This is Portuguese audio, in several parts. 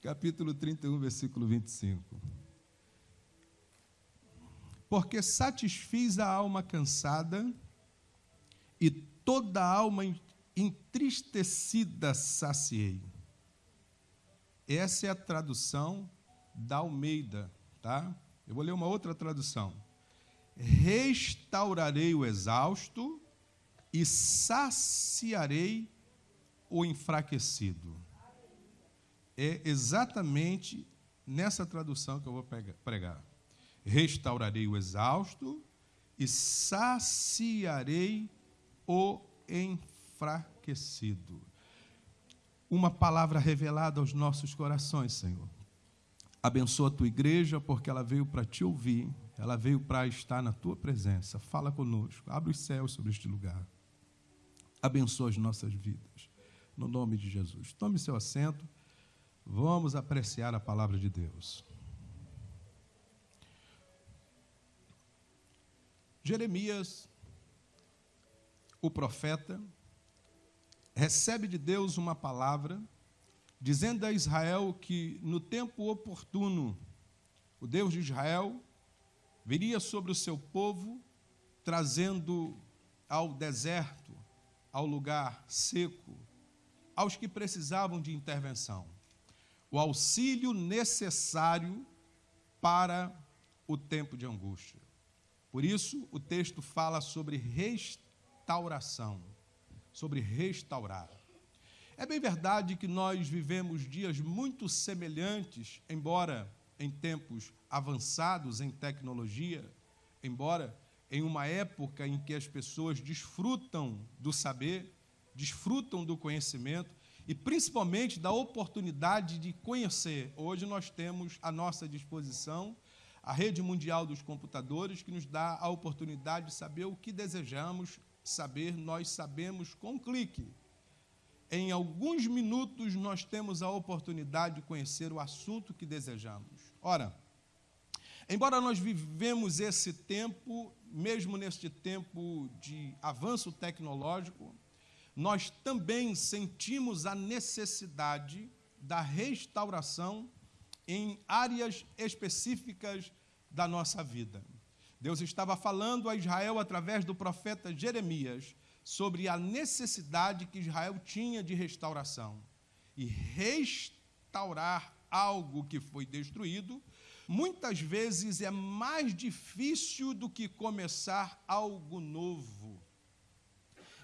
capítulo 31, versículo 25. Porque satisfiz a alma cansada e toda a alma entristecida saciei. Essa é a tradução da Almeida, tá? Eu vou ler uma outra tradução. Restaurarei o exausto e saciarei o enfraquecido. É exatamente nessa tradução que eu vou pregar. Restaurarei o exausto e saciarei o enfraquecido. Uma palavra revelada aos nossos corações, Senhor. Abençoa a tua igreja, porque ela veio para te ouvir, ela veio para estar na tua presença. Fala conosco, abre os céus sobre este lugar. Abençoa as nossas vidas, no nome de Jesus. Tome seu assento, vamos apreciar a palavra de Deus. Jeremias, o profeta, recebe de Deus uma palavra, dizendo a Israel que no tempo oportuno, o Deus de Israel viria sobre o seu povo, trazendo ao deserto, ao lugar seco, aos que precisavam de intervenção, o auxílio necessário para o tempo de angústia. Por isso, o texto fala sobre restauração, sobre restaurar. É bem verdade que nós vivemos dias muito semelhantes, embora em tempos avançados em tecnologia, embora em uma época em que as pessoas desfrutam do saber, desfrutam do conhecimento e principalmente da oportunidade de conhecer. Hoje nós temos à nossa disposição a rede mundial dos computadores que nos dá a oportunidade de saber o que desejamos saber, nós sabemos com um clique. Em alguns minutos nós temos a oportunidade de conhecer o assunto que desejamos. Ora, embora nós vivemos esse tempo mesmo neste tempo de avanço tecnológico, nós também sentimos a necessidade da restauração em áreas específicas da nossa vida. Deus estava falando a Israel através do profeta Jeremias sobre a necessidade que Israel tinha de restauração. E restaurar algo que foi destruído muitas vezes é mais difícil do que começar algo novo.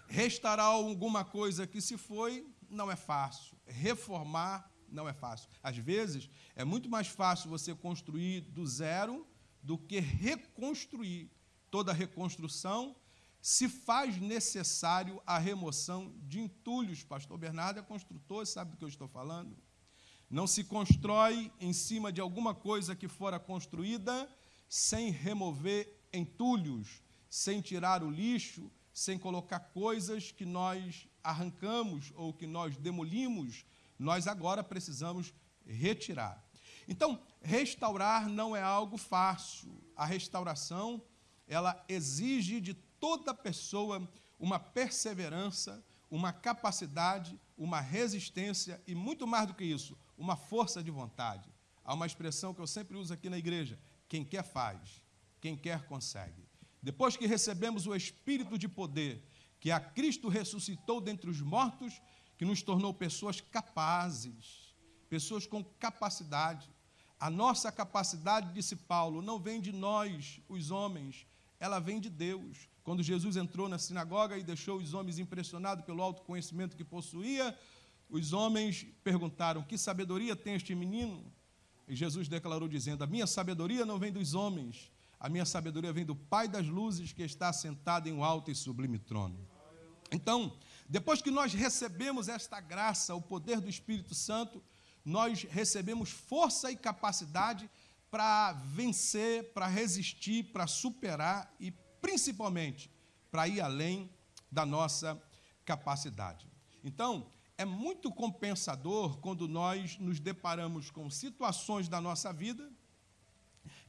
Restaurar alguma coisa que se foi não é fácil. Reformar não é fácil. Às vezes, é muito mais fácil você construir do zero do que reconstruir. Toda reconstrução se faz necessário a remoção de entulhos. Pastor Bernardo é construtor, sabe do que eu estou falando? Não se constrói em cima de alguma coisa que fora construída sem remover entulhos, sem tirar o lixo, sem colocar coisas que nós arrancamos ou que nós demolimos, nós agora precisamos retirar. Então, restaurar não é algo fácil. A restauração, ela exige de toda pessoa uma perseverança, uma capacidade, uma resistência e muito mais do que isso, uma força de vontade. Há uma expressão que eu sempre uso aqui na igreja: quem quer faz, quem quer consegue. Depois que recebemos o espírito de poder, que a Cristo ressuscitou dentre os mortos, que nos tornou pessoas capazes, pessoas com capacidade. A nossa capacidade, disse Paulo, não vem de nós, os homens, ela vem de Deus. Quando Jesus entrou na sinagoga e deixou os homens impressionados pelo alto conhecimento que possuía, os homens perguntaram: Que sabedoria tem este menino? E Jesus declarou, dizendo: A minha sabedoria não vem dos homens, a minha sabedoria vem do Pai das luzes que está sentado em um alto e sublime trono. Então, depois que nós recebemos esta graça, o poder do Espírito Santo, nós recebemos força e capacidade para vencer, para resistir, para superar e principalmente para ir além da nossa capacidade. Então, é muito compensador quando nós nos deparamos com situações da nossa vida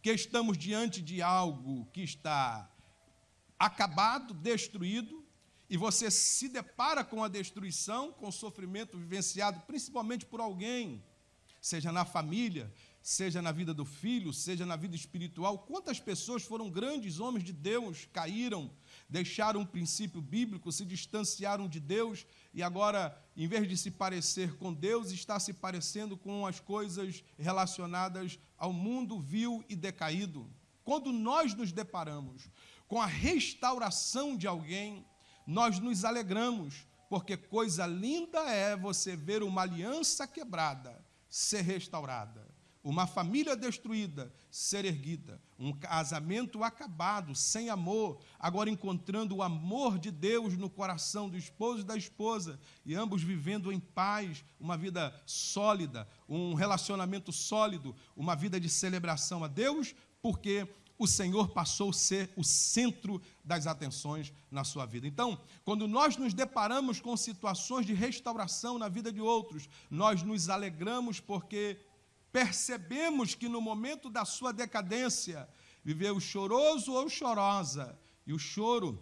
que estamos diante de algo que está acabado, destruído, e você se depara com a destruição, com o sofrimento vivenciado principalmente por alguém seja na família, seja na vida do filho, seja na vida espiritual. Quantas pessoas foram grandes homens de Deus, caíram, deixaram um princípio bíblico, se distanciaram de Deus e agora, em vez de se parecer com Deus, está se parecendo com as coisas relacionadas ao mundo vil e decaído. Quando nós nos deparamos com a restauração de alguém, nós nos alegramos, porque coisa linda é você ver uma aliança quebrada ser restaurada uma família destruída ser erguida, um casamento acabado, sem amor, agora encontrando o amor de Deus no coração do esposo e da esposa, e ambos vivendo em paz, uma vida sólida, um relacionamento sólido, uma vida de celebração a Deus, porque o Senhor passou a ser o centro das atenções na sua vida. Então, quando nós nos deparamos com situações de restauração na vida de outros, nós nos alegramos porque percebemos que no momento da sua decadência, viveu choroso ou chorosa, e o choro,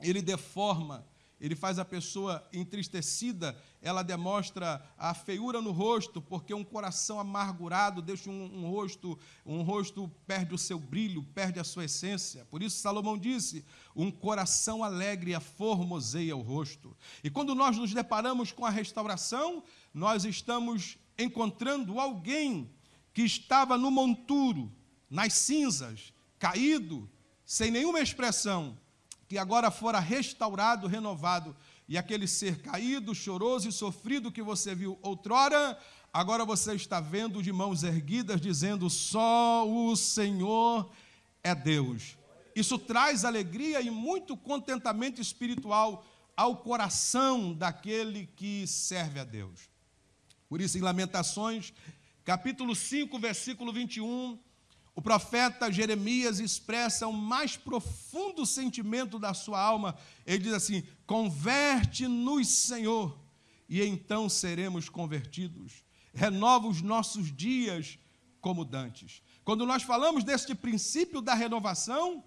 ele deforma, ele faz a pessoa entristecida, ela demonstra a feiura no rosto, porque um coração amargurado deixa um, um, rosto, um rosto perde o seu brilho, perde a sua essência. Por isso Salomão disse: um coração alegre aformoseia o rosto. E quando nós nos deparamos com a restauração, nós estamos encontrando alguém que estava no monturo, nas cinzas, caído, sem nenhuma expressão, que agora fora restaurado, renovado, e aquele ser caído, choroso e sofrido que você viu outrora, agora você está vendo de mãos erguidas, dizendo: só o Senhor é Deus. Isso traz alegria e muito contentamento espiritual ao coração daquele que serve a Deus. Por isso, em Lamentações, capítulo 5, versículo 21, o profeta Jeremias expressa o mais profundo sentimento da sua alma. Ele diz assim: Converte-nos, Senhor, e então seremos convertidos. Renova os nossos dias como dantes. Quando nós falamos deste princípio da renovação,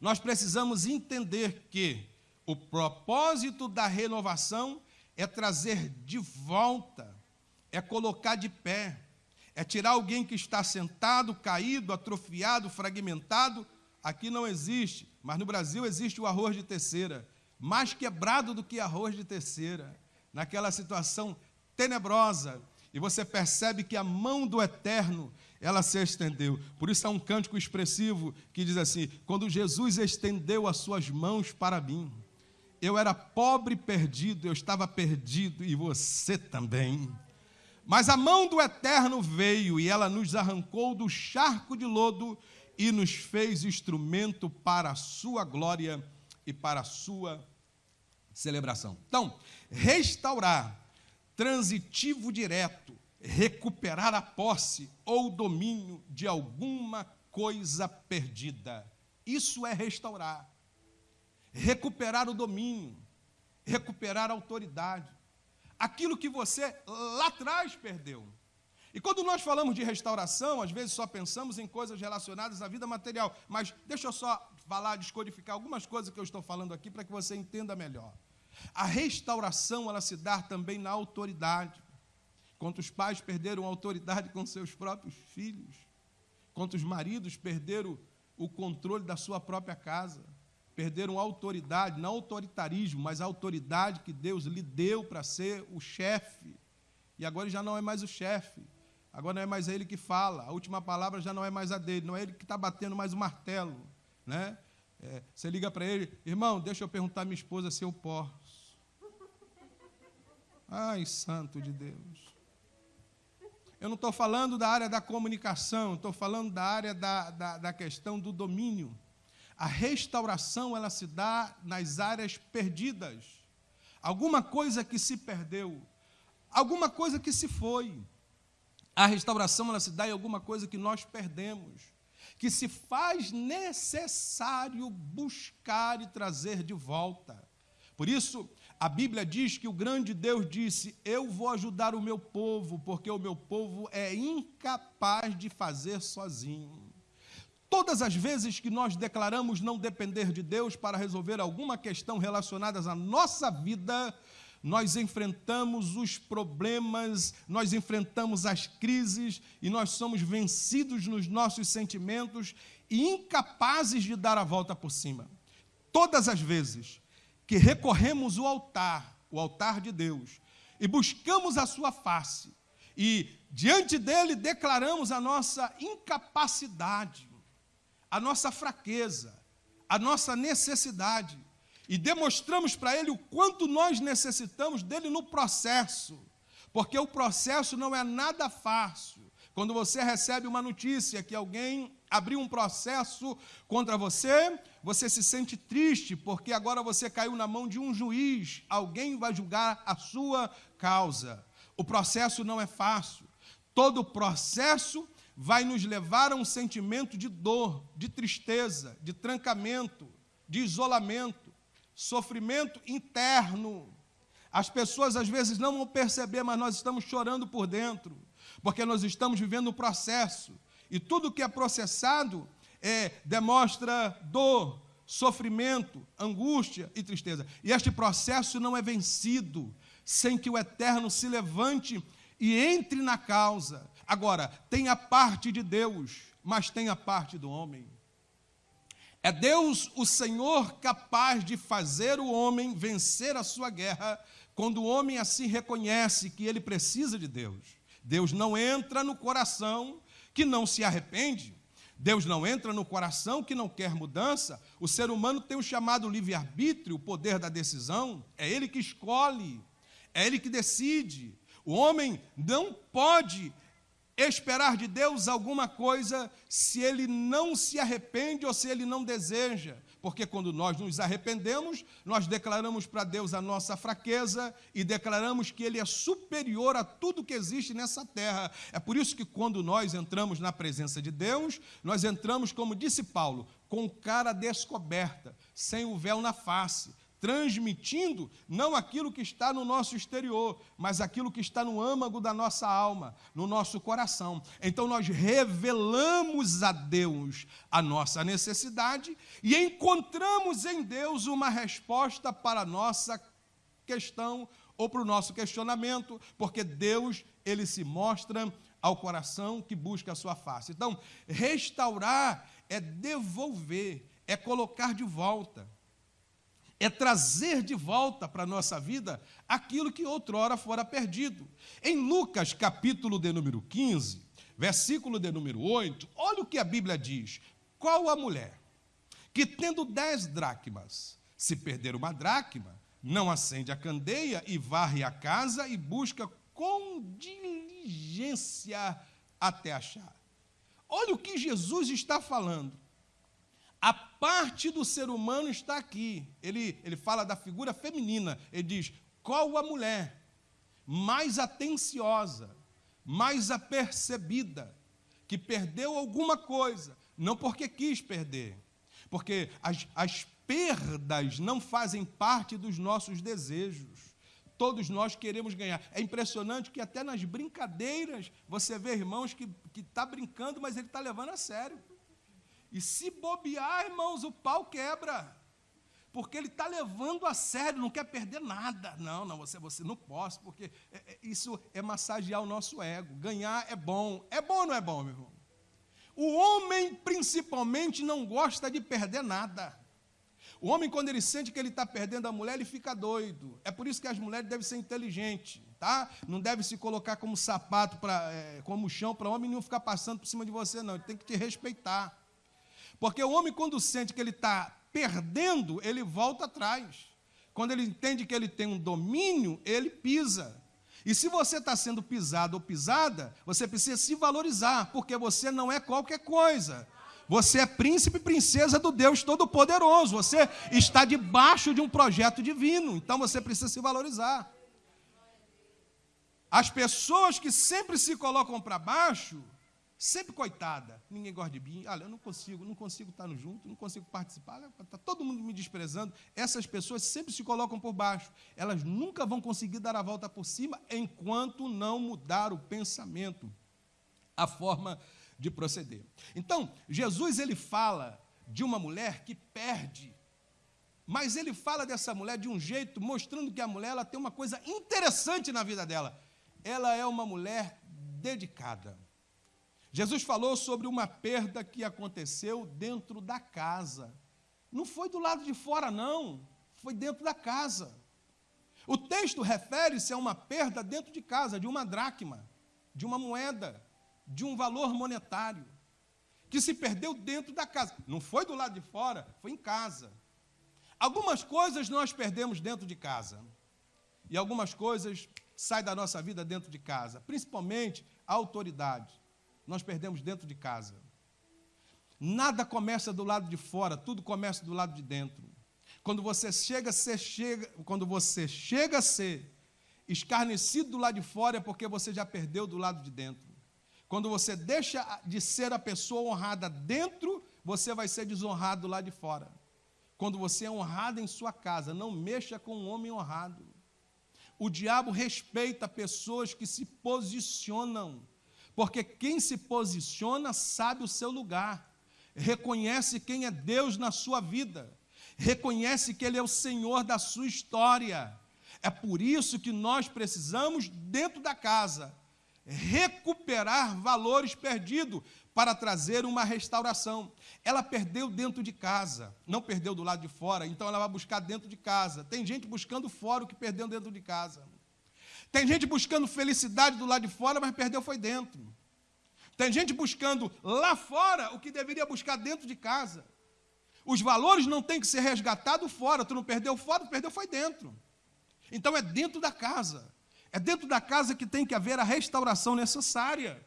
nós precisamos entender que o propósito da renovação é trazer de volta, é colocar de pé, é tirar alguém que está sentado, caído, atrofiado, fragmentado. Aqui não existe, mas no Brasil existe o arroz de terceira, mais quebrado do que arroz de terceira, naquela situação tenebrosa, e você percebe que a mão do Eterno ela se estendeu. Por isso há um cântico expressivo que diz assim: quando Jesus estendeu as suas mãos para mim, eu era pobre perdido, eu estava perdido e você também. Mas a mão do Eterno veio e ela nos arrancou do charco de lodo e nos fez instrumento para a sua glória e para a sua celebração. Então, restaurar, transitivo direto, recuperar a posse ou domínio de alguma coisa perdida. Isso é restaurar recuperar o domínio, recuperar a autoridade. Aquilo que você lá atrás perdeu. E quando nós falamos de restauração, às vezes só pensamos em coisas relacionadas à vida material. Mas deixa eu só falar, descodificar algumas coisas que eu estou falando aqui para que você entenda melhor. A restauração, ela se dá também na autoridade. Quantos pais perderam a autoridade com seus próprios filhos? Quantos maridos perderam o controle da sua própria casa? Perderam autoridade, não autoritarismo, mas autoridade que Deus lhe deu para ser o chefe. E agora já não é mais o chefe, agora não é mais ele que fala, a última palavra já não é mais a dele, não é ele que está batendo mais o martelo. Né? É, você liga para ele, irmão, deixa eu perguntar à minha esposa se eu posso. Ai, santo de Deus. Eu não estou falando da área da comunicação, estou falando da área da, da, da questão do domínio. A restauração ela se dá nas áreas perdidas. Alguma coisa que se perdeu, alguma coisa que se foi. A restauração ela se dá em alguma coisa que nós perdemos, que se faz necessário buscar e trazer de volta. Por isso, a Bíblia diz que o grande Deus disse: Eu vou ajudar o meu povo, porque o meu povo é incapaz de fazer sozinho. Todas as vezes que nós declaramos não depender de Deus para resolver alguma questão relacionada à nossa vida, nós enfrentamos os problemas, nós enfrentamos as crises e nós somos vencidos nos nossos sentimentos e incapazes de dar a volta por cima. Todas as vezes que recorremos ao altar, o altar de Deus, e buscamos a sua face, e diante dele declaramos a nossa incapacidade, a nossa fraqueza, a nossa necessidade, e demonstramos para ele o quanto nós necessitamos dele no processo, porque o processo não é nada fácil. Quando você recebe uma notícia que alguém abriu um processo contra você, você se sente triste, porque agora você caiu na mão de um juiz, alguém vai julgar a sua causa. O processo não é fácil. Todo processo vai nos levar a um sentimento de dor, de tristeza, de trancamento, de isolamento, sofrimento interno. As pessoas às vezes não vão perceber, mas nós estamos chorando por dentro, porque nós estamos vivendo um processo. E tudo que é processado é, demonstra dor, sofrimento, angústia e tristeza. E este processo não é vencido sem que o eterno se levante e entre na causa. Agora, tem a parte de Deus, mas tem a parte do homem. É Deus, o Senhor, capaz de fazer o homem vencer a sua guerra, quando o homem assim reconhece que ele precisa de Deus. Deus não entra no coração que não se arrepende. Deus não entra no coração que não quer mudança. O ser humano tem o chamado livre-arbítrio, o poder da decisão. É ele que escolhe, é ele que decide. O homem não pode esperar de Deus alguma coisa se ele não se arrepende ou se ele não deseja. Porque quando nós nos arrependemos, nós declaramos para Deus a nossa fraqueza e declaramos que Ele é superior a tudo que existe nessa terra. É por isso que quando nós entramos na presença de Deus, nós entramos, como disse Paulo, com cara descoberta, sem o véu na face transmitindo não aquilo que está no nosso exterior, mas aquilo que está no âmago da nossa alma, no nosso coração. Então nós revelamos a Deus a nossa necessidade e encontramos em Deus uma resposta para a nossa questão ou para o nosso questionamento, porque Deus, ele se mostra ao coração que busca a sua face. Então, restaurar é devolver, é colocar de volta é trazer de volta para a nossa vida aquilo que outrora fora perdido. Em Lucas, capítulo de número 15, versículo de número 8, olha o que a Bíblia diz. Qual a mulher que, tendo dez dracmas, se perder uma dracma, não acende a candeia e varre a casa e busca com diligência até achar? Olha o que Jesus está falando. Parte do ser humano está aqui. Ele, ele fala da figura feminina. Ele diz: qual a mulher mais atenciosa, mais apercebida, que perdeu alguma coisa, não porque quis perder, porque as, as perdas não fazem parte dos nossos desejos. Todos nós queremos ganhar. É impressionante que até nas brincadeiras você vê irmãos que está brincando, mas ele está levando a sério. E se bobear, irmãos, o pau quebra. Porque ele está levando a sério, não quer perder nada. Não, não, você, você não posso, porque é, é, isso é massagear o nosso ego. Ganhar é bom. É bom ou não é bom, meu irmão? O homem, principalmente, não gosta de perder nada. O homem, quando ele sente que ele está perdendo a mulher, ele fica doido. É por isso que as mulheres devem ser inteligentes, tá? Não deve se colocar como sapato, pra, é, como chão, para o homem não ficar passando por cima de você, não. Ele tem que te respeitar. Porque o homem, quando sente que ele está perdendo, ele volta atrás. Quando ele entende que ele tem um domínio, ele pisa. E se você está sendo pisado ou pisada, você precisa se valorizar, porque você não é qualquer coisa. Você é príncipe e princesa do Deus Todo-Poderoso. Você está debaixo de um projeto divino. Então você precisa se valorizar. As pessoas que sempre se colocam para baixo, sempre coitada. Ninguém gosta de mim. Olha, eu não consigo, não consigo estar no junto, não consigo participar. Está todo mundo me desprezando. Essas pessoas sempre se colocam por baixo. Elas nunca vão conseguir dar a volta por cima enquanto não mudar o pensamento, a forma de proceder. Então, Jesus ele fala de uma mulher que perde Mas ele fala dessa mulher de um jeito mostrando que a mulher ela tem uma coisa interessante na vida dela. Ela é uma mulher dedicada. Jesus falou sobre uma perda que aconteceu dentro da casa. Não foi do lado de fora, não. Foi dentro da casa. O texto refere-se a uma perda dentro de casa, de uma dracma, de uma moeda, de um valor monetário, que se perdeu dentro da casa. Não foi do lado de fora, foi em casa. Algumas coisas nós perdemos dentro de casa. E algumas coisas saem da nossa vida dentro de casa, principalmente a autoridade. Nós perdemos dentro de casa. Nada começa do lado de fora, tudo começa do lado de dentro. Quando você chega a ser, chega, quando você chega a ser escarnecido do lado de fora é porque você já perdeu do lado de dentro. Quando você deixa de ser a pessoa honrada dentro, você vai ser desonrado lá de fora. Quando você é honrado em sua casa, não mexa com um homem honrado. O diabo respeita pessoas que se posicionam, porque quem se posiciona sabe o seu lugar, reconhece quem é Deus na sua vida, reconhece que Ele é o Senhor da sua história. É por isso que nós precisamos, dentro da casa, recuperar valores perdidos para trazer uma restauração. Ela perdeu dentro de casa, não perdeu do lado de fora, então ela vai buscar dentro de casa. Tem gente buscando fora o que perdeu dentro de casa. Tem gente buscando felicidade do lado de fora, mas perdeu foi dentro. Tem gente buscando lá fora o que deveria buscar dentro de casa. Os valores não têm que ser resgatados fora. Tu não perdeu fora, tu perdeu foi dentro. Então é dentro da casa. É dentro da casa que tem que haver a restauração necessária.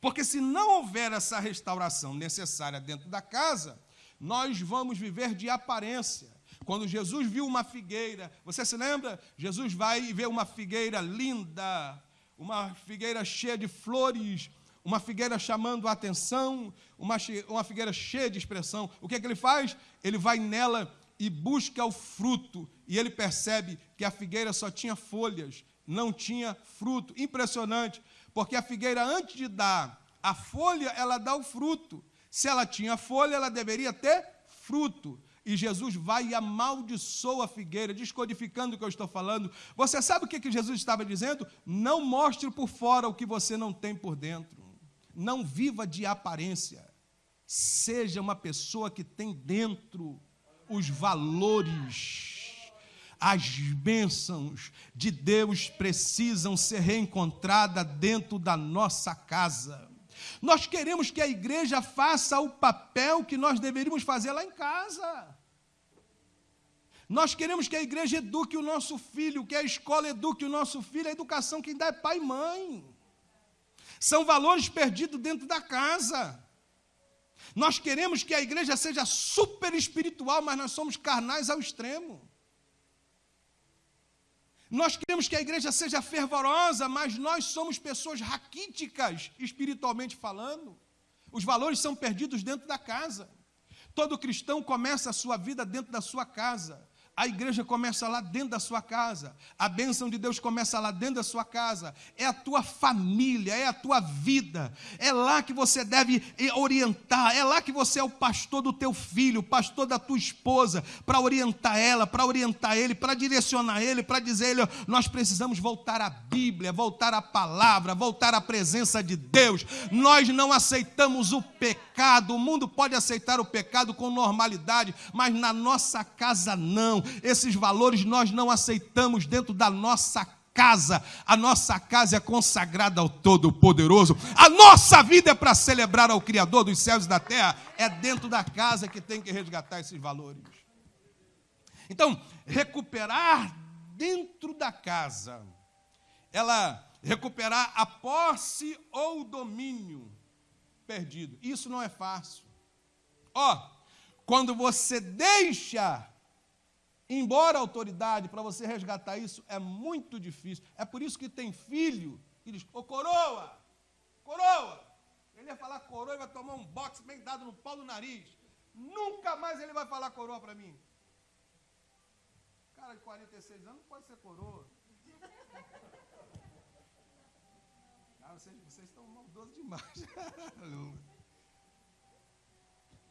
Porque se não houver essa restauração necessária dentro da casa, nós vamos viver de aparência. Quando Jesus viu uma figueira, você se lembra? Jesus vai e vê uma figueira linda, uma figueira cheia de flores, uma figueira chamando a atenção, uma, uma figueira cheia de expressão. O que é que ele faz? Ele vai nela e busca o fruto, e ele percebe que a figueira só tinha folhas, não tinha fruto. Impressionante porque a figueira, antes de dar a folha, ela dá o fruto. Se ela tinha folha, ela deveria ter fruto. E Jesus vai e amaldiçoa a figueira, descodificando o que eu estou falando. Você sabe o que, que Jesus estava dizendo? Não mostre por fora o que você não tem por dentro. Não viva de aparência. Seja uma pessoa que tem dentro os valores as bênçãos de Deus precisam ser reencontradas dentro da nossa casa. Nós queremos que a igreja faça o papel que nós deveríamos fazer lá em casa. Nós queremos que a igreja eduque o nosso filho, que a escola eduque o nosso filho, a educação quem dá é pai e mãe. São valores perdidos dentro da casa. Nós queremos que a igreja seja super espiritual, mas nós somos carnais ao extremo. Nós queremos que a igreja seja fervorosa, mas nós somos pessoas raquíticas, espiritualmente falando. Os valores são perdidos dentro da casa. Todo cristão começa a sua vida dentro da sua casa. A igreja começa lá dentro da sua casa. A bênção de Deus começa lá dentro da sua casa. É a tua família, é a tua vida. É lá que você deve orientar. É lá que você é o pastor do teu filho, pastor da tua esposa, para orientar ela, para orientar ele, para direcionar ele, para dizer ele, nós precisamos voltar à Bíblia, voltar à palavra, voltar à presença de Deus. Nós não aceitamos o pecado. O mundo pode aceitar o pecado com normalidade, mas na nossa casa não esses valores nós não aceitamos dentro da nossa casa. A nossa casa é consagrada ao Todo-Poderoso. A nossa vida é para celebrar ao Criador dos céus e da terra. É dentro da casa que tem que resgatar esses valores. Então, recuperar dentro da casa, ela recuperar a posse ou o domínio perdido. Isso não é fácil. Ó, quando você deixa embora a autoridade, para você resgatar isso, é muito difícil. É por isso que tem filho que diz, ô coroa, coroa. Ele ia falar coroa e vai tomar um boxe bem dado no pau do nariz. Nunca mais ele vai falar coroa para mim. Cara de 46 anos não pode ser coroa. Ah, vocês, vocês estão maldosos demais.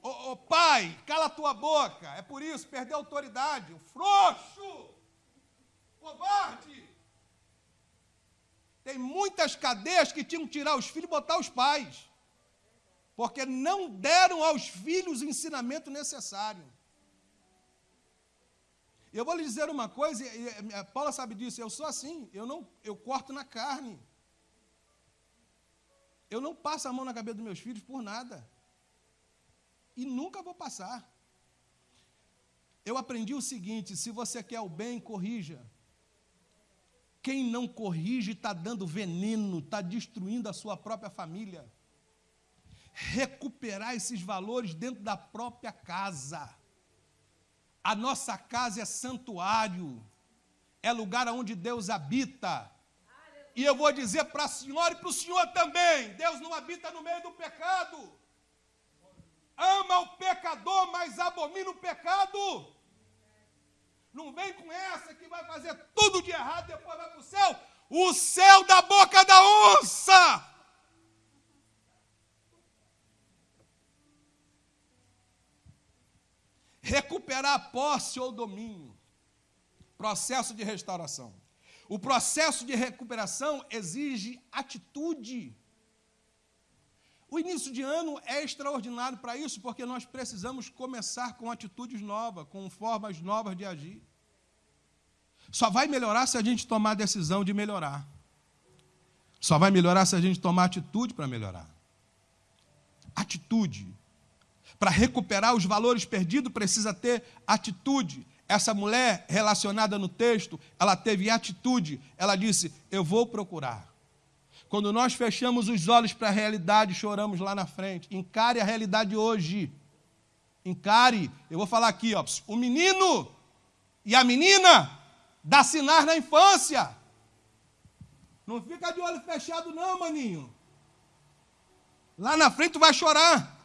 Ô, ô, pai, cala a tua boca. É por isso, perdeu autoridade. O frouxo, covarde. Tem muitas cadeias que tinham que tirar os filhos e botar os pais. Porque não deram aos filhos o ensinamento necessário. Eu vou lhe dizer uma coisa, e a Paula sabe disso, eu sou assim, eu não, eu corto na carne. Eu não passo a mão na cabeça dos meus filhos por nada. E nunca vou passar. Eu aprendi o seguinte: se você quer o bem, corrija. Quem não corrige está dando veneno, está destruindo a sua própria família. Recuperar esses valores dentro da própria casa. A nossa casa é santuário, é lugar onde Deus habita. E eu vou dizer para a senhora e para o senhor também: Deus não habita no meio do pecado. Ama o pecador, mas abomina o pecado. Não vem com essa que vai fazer tudo de errado e depois vai para o céu. O céu da boca da onça. Recuperar a posse ou domínio. Processo de restauração. O processo de recuperação exige atitude. O início de ano é extraordinário para isso, porque nós precisamos começar com atitudes novas, com formas novas de agir. Só vai melhorar se a gente tomar a decisão de melhorar. Só vai melhorar se a gente tomar atitude para melhorar. Atitude. Para recuperar os valores perdidos, precisa ter atitude. Essa mulher relacionada no texto, ela teve atitude. Ela disse: Eu vou procurar. Quando nós fechamos os olhos para a realidade, choramos lá na frente. Encare a realidade hoje. Encare. Eu vou falar aqui, ó. O menino e a menina dá sinais na infância. Não fica de olho fechado, não, maninho. Lá na frente tu vai chorar.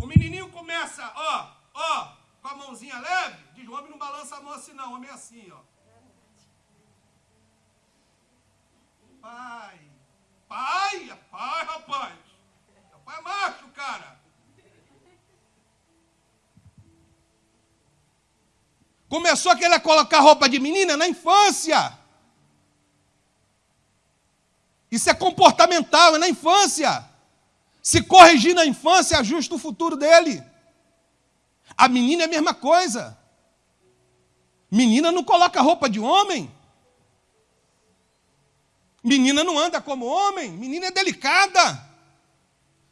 O menininho começa, ó, ó, com a mãozinha leve. Diz: o homem não balança a mão assim, não. O homem é assim, ó. pai. Pai, é pai, rapaz. É pai macho, cara. Começou a querer colocar roupa de menina na infância. Isso é comportamental, é na infância. Se corrigir na infância, ajusta o futuro dele. A menina é a mesma coisa. Menina não coloca roupa de homem. Menina não anda como homem, menina é delicada.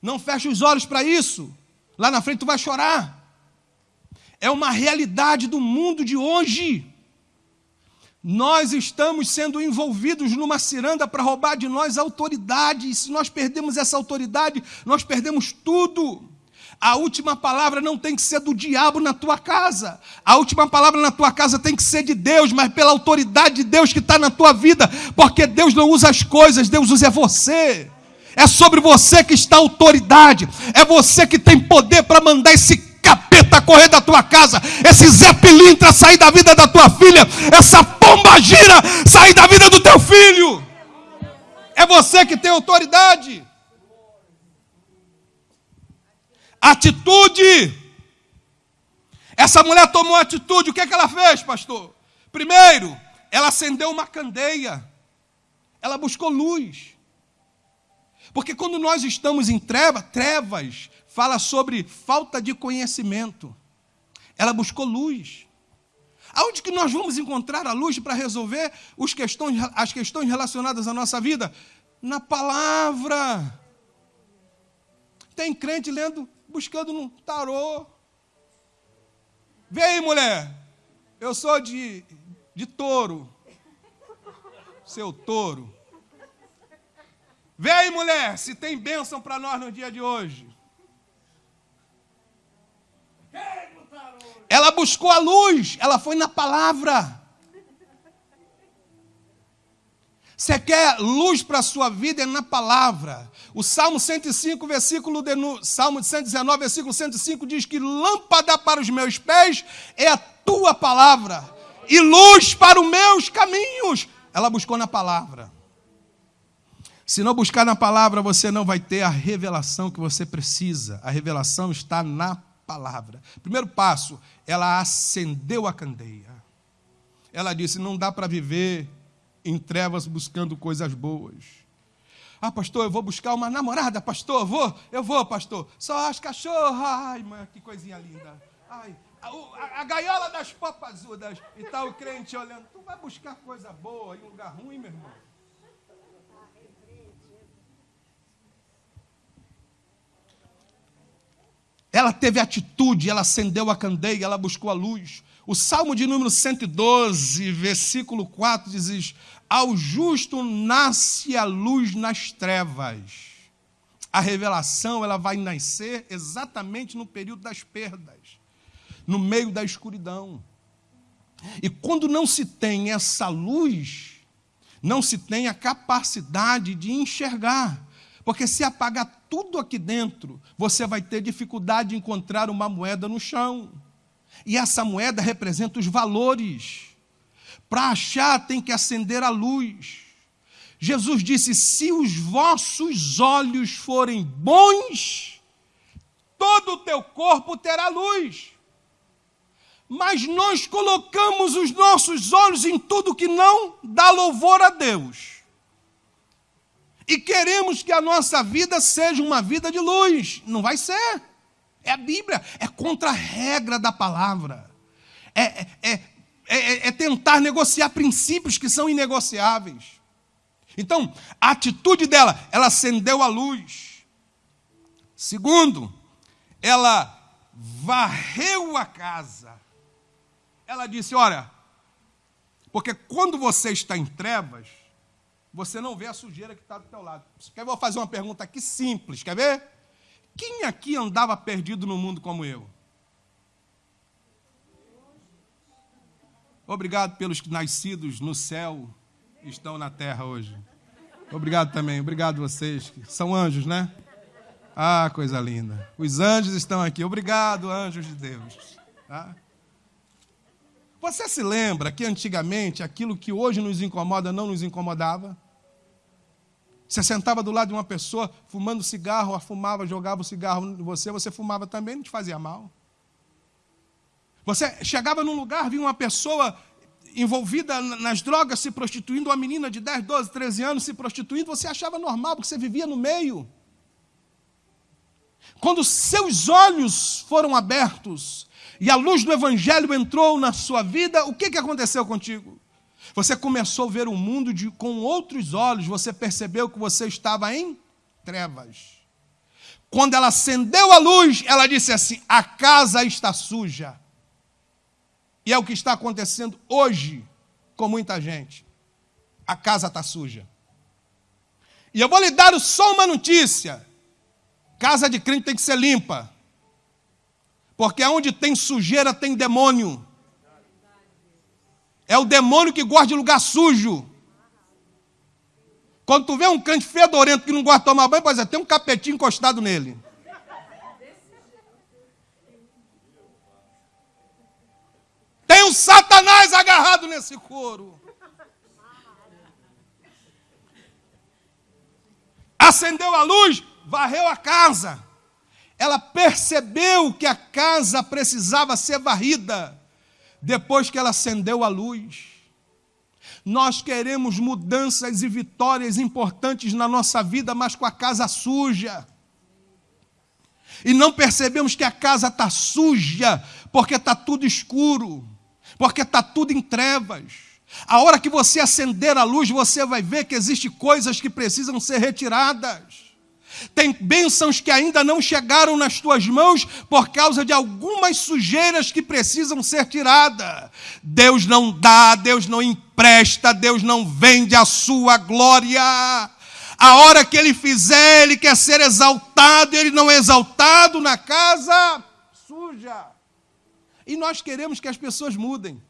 Não fecha os olhos para isso. Lá na frente tu vai chorar. É uma realidade do mundo de hoje. Nós estamos sendo envolvidos numa ciranda para roubar de nós autoridade. E se nós perdemos essa autoridade, nós perdemos tudo. A última palavra não tem que ser do diabo na tua casa. A última palavra na tua casa tem que ser de Deus, mas pela autoridade de Deus que está na tua vida. Porque Deus não usa as coisas, Deus usa você. É sobre você que está a autoridade. É você que tem poder para mandar esse capeta correr da tua casa, esse Zé Pilintra sair da vida da tua filha, essa pomba gira sair da vida do teu filho. É você que tem autoridade. Atitude. Essa mulher tomou atitude. O que, é que ela fez, pastor? Primeiro, ela acendeu uma candeia. Ela buscou luz. Porque quando nós estamos em treva, trevas, fala sobre falta de conhecimento. Ela buscou luz. Aonde que nós vamos encontrar a luz para resolver questões, as questões relacionadas à nossa vida? Na palavra. Tem crente lendo buscando no tarô. Vem mulher. Eu sou de, de touro. Seu touro. Vem mulher, se tem bênção para nós no dia de hoje. Ela buscou a luz, ela foi na palavra. Você quer luz para a sua vida é na palavra. O Salmo 105, versículo de, Salmo 119, versículo 105 diz que lâmpada para os meus pés é a tua palavra e luz para os meus caminhos. Ela buscou na palavra. Se não buscar na palavra, você não vai ter a revelação que você precisa. A revelação está na palavra. Primeiro passo, ela acendeu a candeia. Ela disse: não dá para viver em trevas buscando coisas boas. Ah, pastor, eu vou buscar uma namorada, pastor, eu vou, eu vou, pastor. Só as cachorras, ai, mãe, que coisinha linda. Ai, a, a, a gaiola das papazudas. E tá o crente olhando. Tu vai buscar coisa boa em um lugar ruim, meu irmão? Ela teve atitude, ela acendeu a candeia, ela buscou a luz. O Salmo de número 112, versículo 4 diz: Ao justo nasce a luz nas trevas. A revelação ela vai nascer exatamente no período das perdas, no meio da escuridão. E quando não se tem essa luz, não se tem a capacidade de enxergar. Porque se apagar tudo aqui dentro, você vai ter dificuldade de encontrar uma moeda no chão. E essa moeda representa os valores. Para achar, tem que acender a luz. Jesus disse: Se os vossos olhos forem bons, todo o teu corpo terá luz. Mas nós colocamos os nossos olhos em tudo que não dá louvor a Deus e queremos que a nossa vida seja uma vida de luz. Não vai ser. É a Bíblia, é contra a regra da palavra. É, é, é, é, é tentar negociar princípios que são inegociáveis. Então, a atitude dela, ela acendeu a luz. Segundo, ela varreu a casa. Ela disse: Olha, porque quando você está em trevas, você não vê a sujeira que está do teu lado. Quer vou fazer uma pergunta aqui simples, quer ver? Quem aqui andava perdido no mundo como eu? Obrigado pelos nascidos no céu estão na terra hoje. Obrigado também, obrigado vocês. São anjos, né? Ah, coisa linda. Os anjos estão aqui. Obrigado, anjos de Deus. Tá? Você se lembra que antigamente aquilo que hoje nos incomoda não nos incomodava? Você sentava do lado de uma pessoa fumando cigarro, fumava, jogava o cigarro em você, você fumava também, não te fazia mal. Você chegava num lugar, via uma pessoa envolvida nas drogas, se prostituindo, uma menina de 10, 12, 13 anos se prostituindo, você achava normal, porque você vivia no meio. Quando seus olhos foram abertos e a luz do Evangelho entrou na sua vida, o que, que aconteceu contigo? Você começou a ver o mundo de, com outros olhos, você percebeu que você estava em trevas. Quando ela acendeu a luz, ela disse assim: A casa está suja. E é o que está acontecendo hoje com muita gente. A casa está suja. E eu vou lhe dar só uma notícia: casa de crente tem que ser limpa. Porque onde tem sujeira tem demônio. É o demônio que gosta de lugar sujo. Quando tu vê um cante fedorento que não gosta de tomar banho, pois é, tem um capetinho encostado nele. Tem um satanás agarrado nesse couro. Acendeu a luz, varreu a casa. Ela percebeu que a casa precisava ser varrida depois que ela acendeu a luz. Nós queremos mudanças e vitórias importantes na nossa vida, mas com a casa suja. E não percebemos que a casa está suja, porque está tudo escuro, porque está tudo em trevas. A hora que você acender a luz, você vai ver que existem coisas que precisam ser retiradas. Tem bênçãos que ainda não chegaram nas tuas mãos por causa de algumas sujeiras que precisam ser tiradas. Deus não dá, Deus não empresta, Deus não vende a sua glória. A hora que ele fizer, ele quer ser exaltado, ele não é exaltado na casa suja. E nós queremos que as pessoas mudem.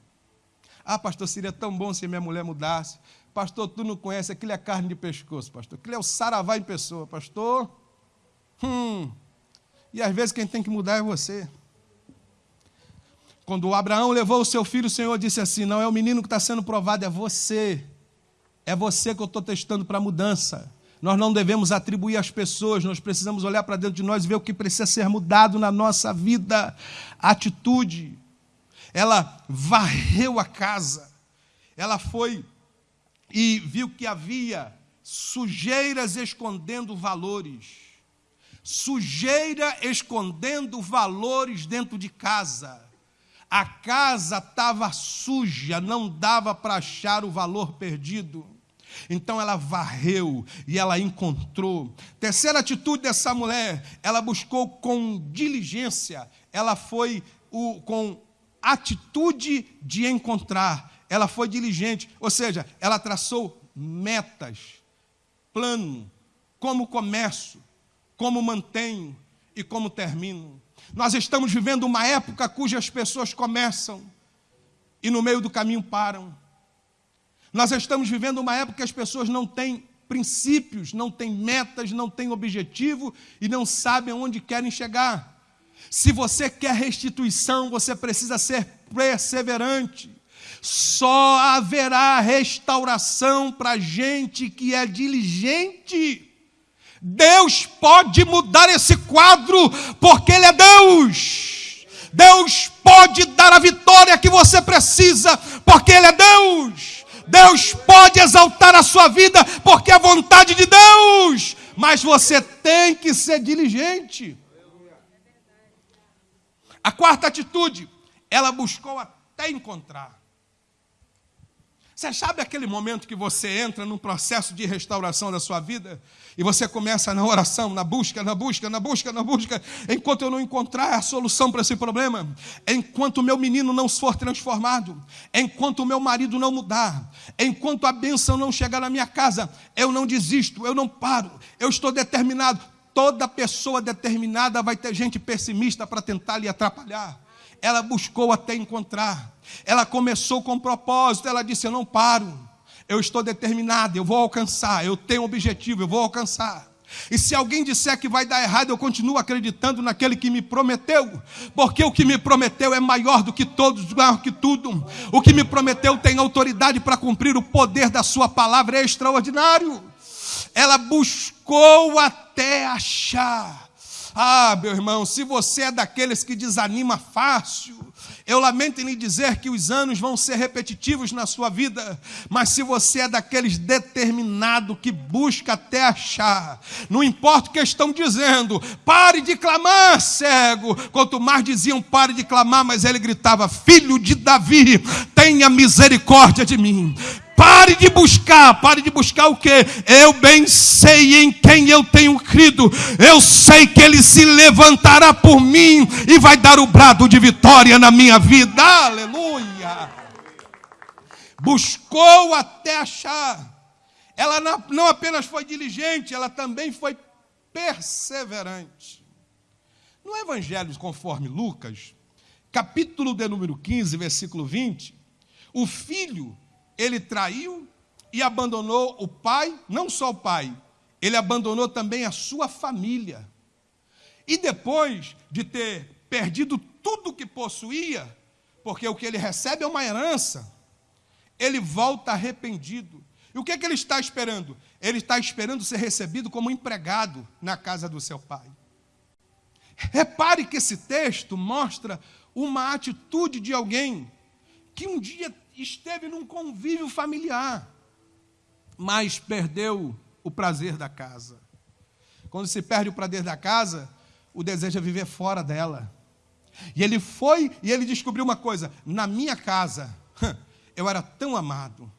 Ah, pastor, seria tão bom se minha mulher mudasse. Pastor, tu não conhece, aquilo é carne de pescoço, pastor. Aquilo é o saravá em pessoa, pastor. Hum. E às vezes quem tem que mudar é você. Quando Abraão levou o seu filho, o Senhor disse assim: Não é o menino que está sendo provado, é você. É você que eu estou testando para mudança. Nós não devemos atribuir às pessoas, nós precisamos olhar para dentro de nós e ver o que precisa ser mudado na nossa vida. atitude. Ela varreu a casa, ela foi e viu que havia sujeiras escondendo valores, sujeira escondendo valores dentro de casa. A casa estava suja, não dava para achar o valor perdido. Então ela varreu e ela encontrou. Terceira atitude dessa mulher, ela buscou com diligência, ela foi o, com atitude de encontrar, ela foi diligente, ou seja, ela traçou metas, plano, como começo, como mantenho e como termino. Nós estamos vivendo uma época cujas pessoas começam e no meio do caminho param. Nós estamos vivendo uma época que as pessoas não têm princípios, não têm metas, não têm objetivo e não sabem aonde querem chegar. Se você quer restituição, você precisa ser perseverante. Só haverá restauração para gente que é diligente. Deus pode mudar esse quadro, porque Ele é Deus. Deus pode dar a vitória que você precisa, porque Ele é Deus. Deus pode exaltar a sua vida, porque é vontade de Deus. Mas você tem que ser diligente. A quarta atitude, ela buscou até encontrar. Você sabe aquele momento que você entra num processo de restauração da sua vida e você começa na oração, na busca, na busca, na busca, na busca, enquanto eu não encontrar a solução para esse problema, enquanto o meu menino não for transformado, enquanto o meu marido não mudar, enquanto a bênção não chegar na minha casa, eu não desisto, eu não paro, eu estou determinado. Toda pessoa determinada vai ter gente pessimista para tentar lhe atrapalhar. Ela buscou até encontrar. Ela começou com propósito, ela disse: Eu não paro, eu estou determinada, eu vou alcançar, eu tenho um objetivo, eu vou alcançar. E se alguém disser que vai dar errado, eu continuo acreditando naquele que me prometeu, porque o que me prometeu é maior do que todos, maior que tudo. O que me prometeu tem autoridade para cumprir o poder da sua palavra, é extraordinário. Ela buscou até achar. Ah, meu irmão, se você é daqueles que desanima fácil, eu lamento em lhe dizer que os anos vão ser repetitivos na sua vida, mas se você é daqueles determinado que busca até achar, não importa o que estão dizendo, pare de clamar, cego. Quanto mais diziam, pare de clamar, mas ele gritava: Filho de Davi, tenha misericórdia de mim. Pare de buscar, pare de buscar o que? Eu bem sei em quem eu tenho crido. Eu sei que ele se levantará por mim e vai dar o brado de vitória na minha vida. Aleluia! Buscou até achar. Ela não apenas foi diligente, ela também foi perseverante. No Evangelho conforme Lucas, capítulo de número 15, versículo 20, o filho ele traiu e abandonou o pai, não só o pai, ele abandonou também a sua família. E depois de ter perdido tudo que possuía, porque o que ele recebe é uma herança, ele volta arrependido. E o que, é que ele está esperando? Ele está esperando ser recebido como empregado na casa do seu pai. Repare que esse texto mostra uma atitude de alguém que um dia esteve num convívio familiar, mas perdeu o prazer da casa. Quando se perde o prazer da casa, o desejo é viver fora dela. E ele foi e ele descobriu uma coisa: na minha casa, eu era tão amado,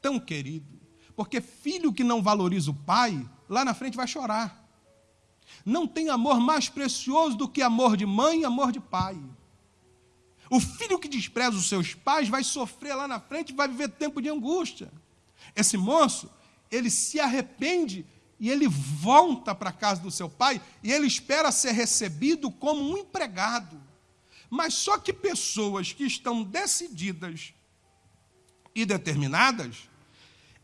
tão querido, porque filho que não valoriza o pai, lá na frente vai chorar. Não tem amor mais precioso do que amor de mãe e amor de pai. O filho que despreza os seus pais vai sofrer lá na frente, vai viver tempo de angústia. Esse moço, ele se arrepende e ele volta para a casa do seu pai e ele espera ser recebido como um empregado. Mas só que pessoas que estão decididas e determinadas,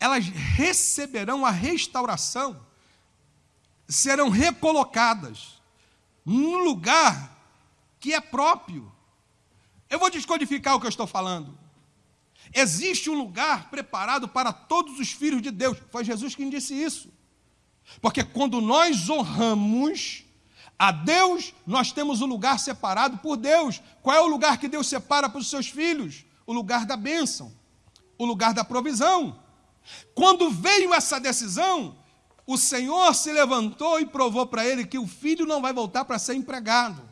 elas receberão a restauração, serão recolocadas num lugar que é próprio. Eu vou descodificar o que eu estou falando. Existe um lugar preparado para todos os filhos de Deus. Foi Jesus quem disse isso. Porque quando nós honramos a Deus, nós temos um lugar separado por Deus. Qual é o lugar que Deus separa para os seus filhos? O lugar da bênção, o lugar da provisão. Quando veio essa decisão, o Senhor se levantou e provou para ele que o filho não vai voltar para ser empregado,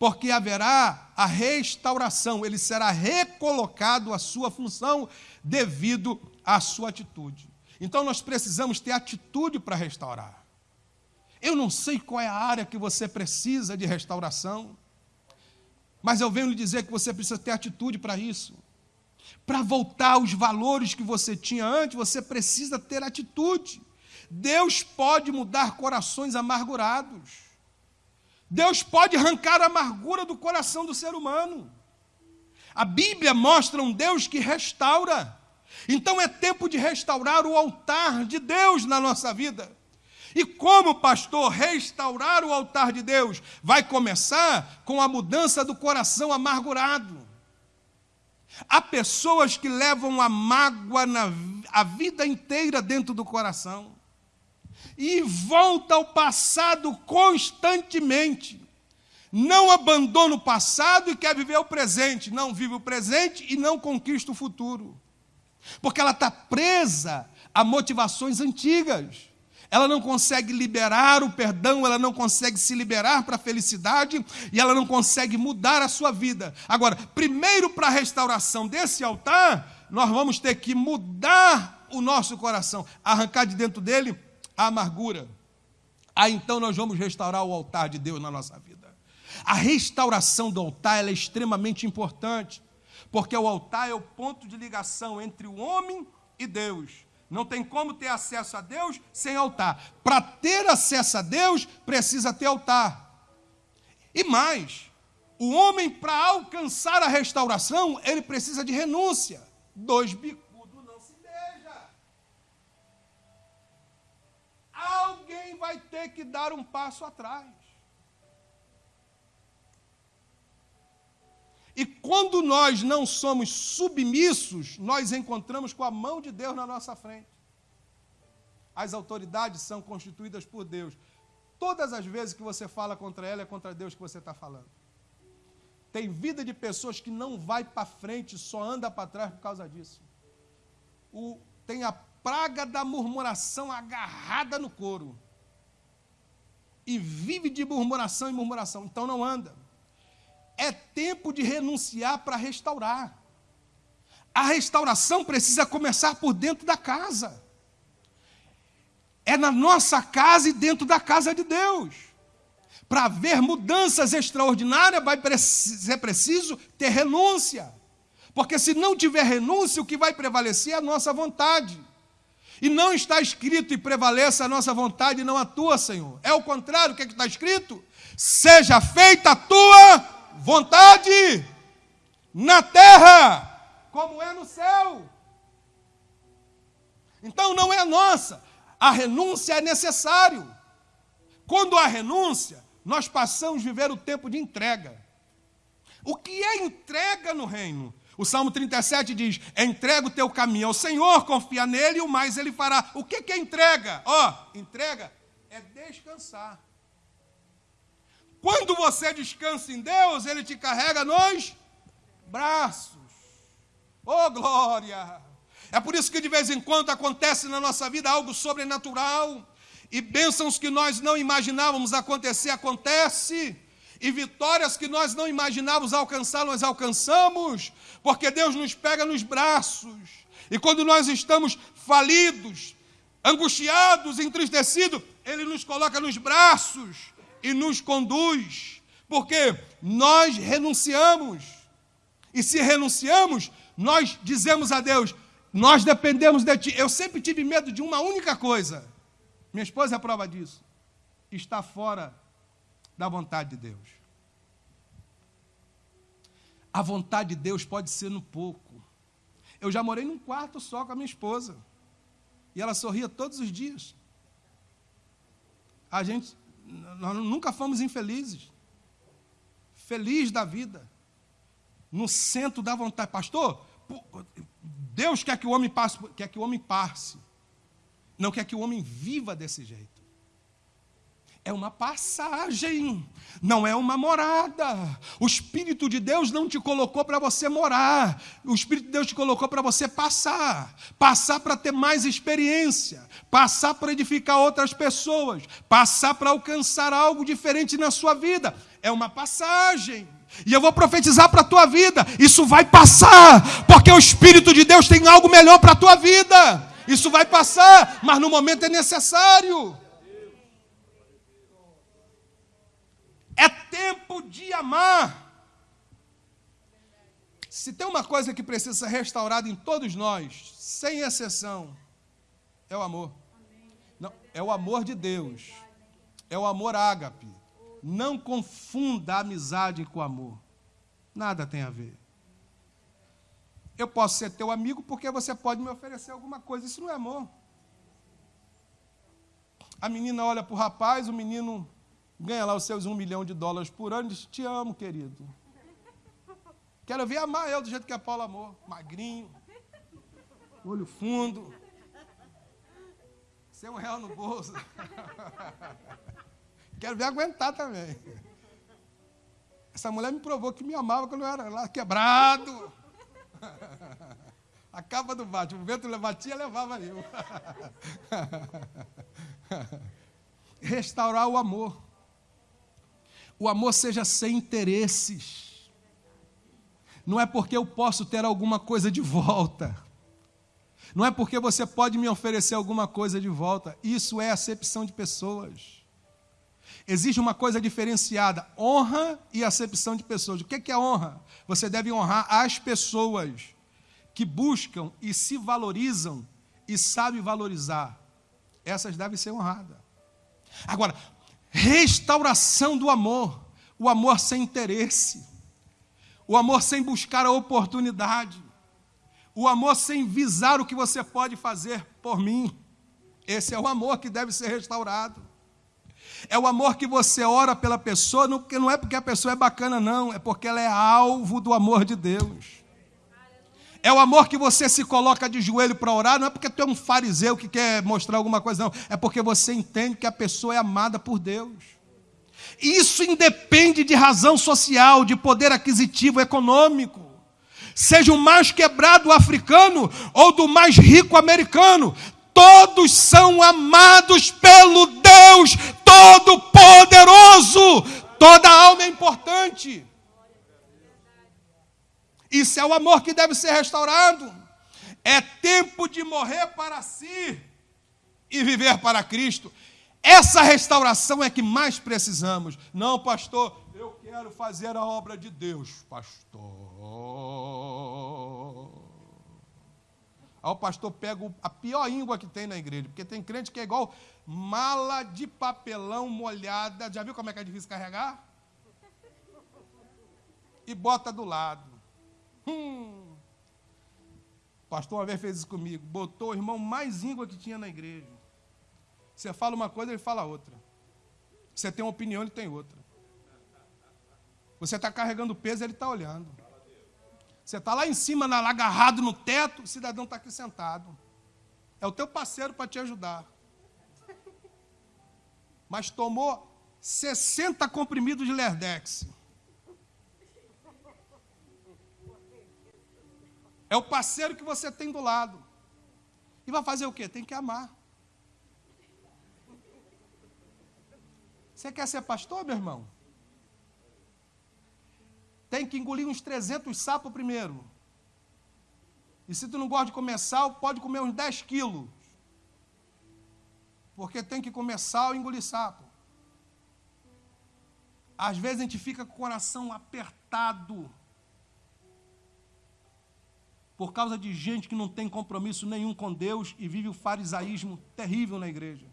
porque haverá a restauração, ele será recolocado à sua função devido à sua atitude. Então nós precisamos ter atitude para restaurar. Eu não sei qual é a área que você precisa de restauração, mas eu venho lhe dizer que você precisa ter atitude para isso. Para voltar aos valores que você tinha antes, você precisa ter atitude. Deus pode mudar corações amargurados. Deus pode arrancar a amargura do coração do ser humano. A Bíblia mostra um Deus que restaura. Então é tempo de restaurar o altar de Deus na nossa vida. E como, pastor, restaurar o altar de Deus? Vai começar com a mudança do coração amargurado. Há pessoas que levam a mágoa na, a vida inteira dentro do coração e volta ao passado constantemente. Não abandona o passado e quer viver o presente. Não vive o presente e não conquista o futuro. Porque ela está presa a motivações antigas ela não consegue liberar o perdão, ela não consegue se liberar para a felicidade e ela não consegue mudar a sua vida. Agora, primeiro para a restauração desse altar, nós vamos ter que mudar o nosso coração, arrancar de dentro dele a amargura. Aí então nós vamos restaurar o altar de Deus na nossa vida. A restauração do altar é extremamente importante, porque o altar é o ponto de ligação entre o homem e Deus. Não tem como ter acesso a Deus sem altar. Para ter acesso a Deus, precisa ter altar. E mais, o homem, para alcançar a restauração, ele precisa de renúncia. Dois bicudos não se beija. Alguém vai ter que dar um passo atrás. E quando nós não somos submissos, nós encontramos com a mão de Deus na nossa frente. As autoridades são constituídas por Deus. Todas as vezes que você fala contra ela, é contra Deus que você está falando. Tem vida de pessoas que não vai para frente, só anda para trás por causa disso. O, tem a praga da murmuração agarrada no couro. E vive de murmuração e murmuração. Então não anda. É tempo de renunciar para restaurar. A restauração precisa começar por dentro da casa. É na nossa casa e dentro da casa de Deus. Para haver mudanças extraordinárias, vai ser preciso ter renúncia. Porque se não tiver renúncia, o que vai prevalecer é a nossa vontade. E não está escrito e prevaleça a nossa vontade e não a tua, Senhor. É o contrário, o que, é que está escrito? Seja feita a tua vontade na terra, como é no céu. Então não é nossa, a renúncia é necessário. Quando há renúncia, nós passamos a viver o tempo de entrega. O que é entrega no reino? O Salmo 37 diz: entrega o teu caminho ao Senhor, confia nele e o mais ele fará. O que é entrega? Ó, oh, entrega é descansar. Quando você descansa em Deus, Ele te carrega nos braços. Oh, glória! É por isso que de vez em quando acontece na nossa vida algo sobrenatural e bênçãos que nós não imaginávamos acontecer, acontece. E vitórias que nós não imaginávamos alcançar, nós alcançamos, porque Deus nos pega nos braços. E quando nós estamos falidos, angustiados, entristecidos, Ele nos coloca nos braços e nos conduz, porque nós renunciamos. E se renunciamos, nós dizemos a Deus: Nós dependemos de Ti. Eu sempre tive medo de uma única coisa. Minha esposa é prova disso. Está fora da vontade de Deus. A vontade de Deus pode ser no pouco. Eu já morei num quarto só com a minha esposa. E ela sorria todos os dias. A gente nós nunca fomos infelizes. Feliz da vida. No centro da vontade. Pastor, Deus quer que o homem passe, quer que o homem passe. não quer que o homem viva desse jeito. É uma passagem, não é uma morada. O Espírito de Deus não te colocou para você morar, o Espírito de Deus te colocou para você passar passar para ter mais experiência, passar para edificar outras pessoas, passar para alcançar algo diferente na sua vida. É uma passagem. E eu vou profetizar para a tua vida: isso vai passar, porque o Espírito de Deus tem algo melhor para a tua vida. Isso vai passar, mas no momento é necessário. É tempo de amar. Se tem uma coisa que precisa ser restaurada em todos nós, sem exceção, é o amor. Não, é o amor de Deus. É o amor ágape. Não confunda a amizade com amor. Nada tem a ver. Eu posso ser teu amigo porque você pode me oferecer alguma coisa. Isso não é amor. A menina olha para o rapaz, o menino ganha lá os seus um milhão de dólares por ano diz: Te amo, querido. Quero ver amar eu do jeito que a Paula amou. Magrinho, olho fundo, sem um real no bolso. Quero ver aguentar também. Essa mulher me provou que me amava quando eu era lá quebrado. A capa do bate, o vento batia, levava eu. Restaurar o amor. O amor seja sem interesses. Não é porque eu posso ter alguma coisa de volta. Não é porque você pode me oferecer alguma coisa de volta. Isso é acepção de pessoas. Existe uma coisa diferenciada: honra e acepção de pessoas. O que é honra? Você deve honrar as pessoas que buscam e se valorizam e sabem valorizar. Essas devem ser honradas. Agora, restauração do amor. O amor sem interesse. O amor sem buscar a oportunidade. O amor sem visar o que você pode fazer por mim. Esse é o amor que deve ser restaurado. É o amor que você ora pela pessoa, não, é porque a pessoa é bacana, não, é porque ela é alvo do amor de Deus. É o amor que você se coloca de joelho para orar, não é porque tu é um fariseu que quer mostrar alguma coisa, não. É porque você entende que a pessoa é amada por Deus. Isso independe de razão social, de poder aquisitivo, econômico. Seja o mais quebrado africano ou do mais rico americano, todos são amados pelo Deus Todo-Poderoso. Toda alma é importante. Isso é o amor que deve ser restaurado. É tempo de morrer para si e viver para Cristo. Essa restauração é que mais precisamos. Não, pastor, eu quero fazer a obra de Deus, pastor. Aí o pastor pega a pior íngua que tem na igreja, porque tem crente que é igual mala de papelão molhada. Já viu como é que é difícil carregar? E bota do lado. Hum. O pastor uma vez fez isso comigo. Botou o irmão mais íngua que tinha na igreja. Você fala uma coisa, ele fala outra. Você tem uma opinião, ele tem outra. Você está carregando peso, ele está olhando. Você está lá em cima, agarrado no teto, o cidadão está aqui sentado. É o teu parceiro para te ajudar. Mas tomou 60 comprimidos de Lerdex. É o parceiro que você tem do lado. E vai fazer o quê? Tem que amar. Você quer ser pastor, meu irmão? tem que engolir uns 300 sapos primeiro. E se tu não gosta de comer sal, pode comer uns 10 quilos. Porque tem que comer sal e engolir sapo. Às vezes a gente fica com o coração apertado. Por causa de gente que não tem compromisso nenhum com Deus e vive o farisaísmo terrível na igreja.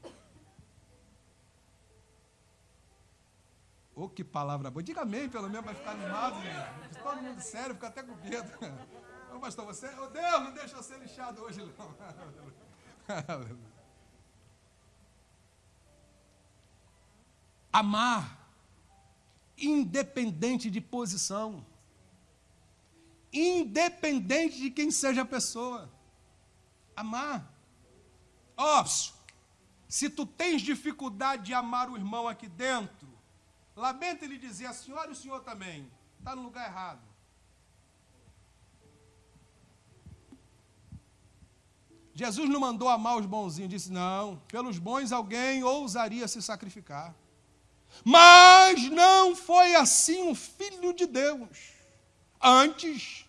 Oh, que palavra boa. Diga amém, pelo menos, para ficar animado. Gente. Todo mundo sério, fica até com medo. Ô, pastor, você. Oh, Deus, não deixa eu ser lixado hoje, não. Amar, independente de posição, independente de quem seja a pessoa. Amar. Ó, oh, Se tu tens dificuldade de amar o irmão aqui dentro, lamenta ele dizer a senhora e o senhor também, está no lugar errado. Jesus não mandou amar os bonzinhos, disse: não, pelos bons alguém ousaria se sacrificar. Mas não foi assim o Filho de Deus. Antes,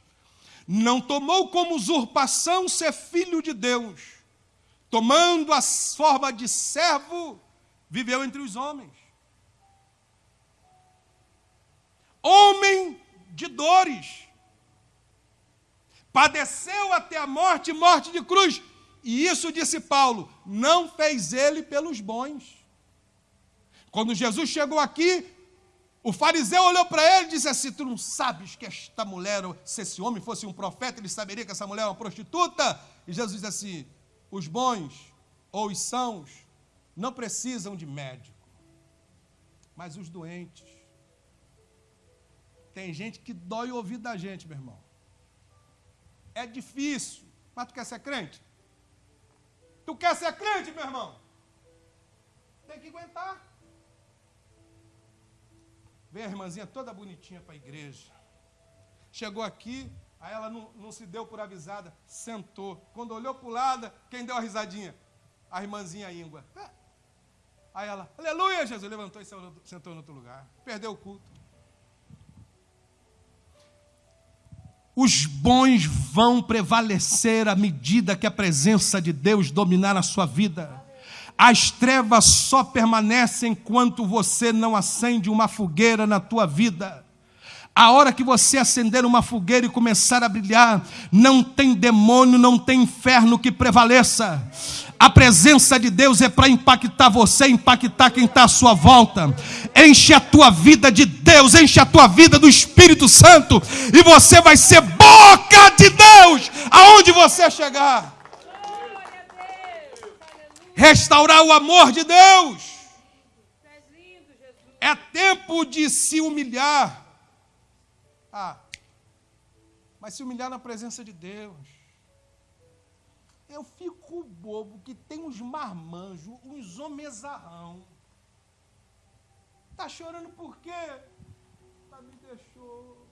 não tomou como usurpação ser filho de Deus, tomando a forma de servo, viveu entre os homens. Homem de dores, padeceu até a morte morte de cruz e isso, disse Paulo, não fez ele pelos bons. Quando Jesus chegou aqui, o fariseu olhou para ele e disse assim: Tu não sabes que esta mulher, se esse homem fosse um profeta, ele saberia que essa mulher é uma prostituta? E Jesus disse assim: Os bons ou os sãos não precisam de médico, mas os doentes. Tem gente que dói o ouvido da gente, meu irmão. É difícil, mas tu quer ser crente? Tu quer ser crente, meu irmão? Tem que aguentar. Vem a irmãzinha toda bonitinha para a igreja. Chegou aqui, aí ela não, não, se deu por avisada, sentou. Quando olhou para o lado, quem deu a risadinha? A irmãzinha íngua. Aí ela, aleluia, Jesus, levantou e sentou em outro lugar. Perdeu o culto. Os bons vão prevalecer à medida que a presença de Deus dominar a sua vida. As trevas só permanecem enquanto você não acende uma fogueira na tua vida. A hora que você acender uma fogueira e começar a brilhar, não tem demônio, não tem inferno que prevaleça. A presença de Deus é para impactar você, impactar quem está à sua volta. Enche a tua vida de Deus, enche a tua vida do Espírito Santo, e você vai ser boca de Deus aonde você chegar. Restaurar o amor de Deus. É tempo de se humilhar. Ah, mas se humilhar na presença de Deus. Eu fico bobo que tem uns marmanjos, uns homezarrão. Tá chorando por quê? Tá me deixou.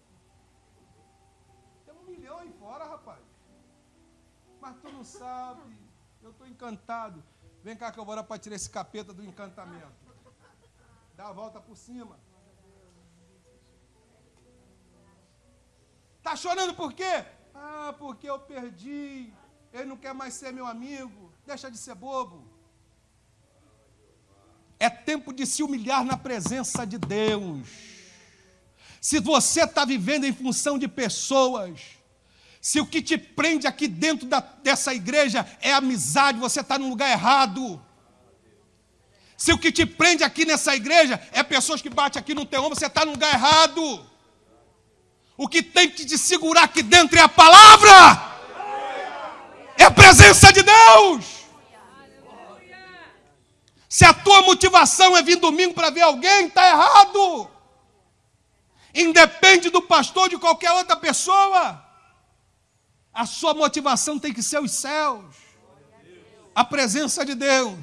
Tem um milhão aí fora, rapaz. Mas tu não sabe. Eu estou encantado. Vem cá que eu vou orar para tirar esse capeta do encantamento. Dá a volta por cima. Tá chorando por quê? Ah, porque eu perdi ele não quer mais ser meu amigo, deixa de ser bobo. É tempo de se humilhar na presença de Deus. Se você está vivendo em função de pessoas, se o que te prende aqui dentro da, dessa igreja é amizade, você está no lugar errado. Se o que te prende aqui nessa igreja é pessoas que batem aqui no teu ombro, você está no lugar errado. O que tem que te segurar aqui dentro é a palavra é a presença de Deus. Se a tua motivação é vir domingo para ver alguém, está errado. Independe do pastor de qualquer outra pessoa. A sua motivação tem que ser os céus, a presença de Deus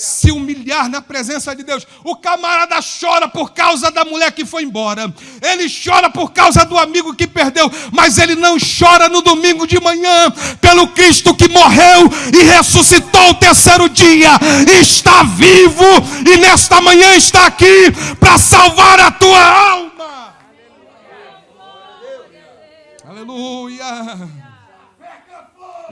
se humilhar na presença de Deus. O camarada chora por causa da mulher que foi embora, ele chora por causa do amigo que perdeu, mas ele não chora no domingo de manhã pelo Cristo que morreu e ressuscitou o terceiro dia, está vivo e nesta manhã está aqui para salvar a tua alma. Aleluia.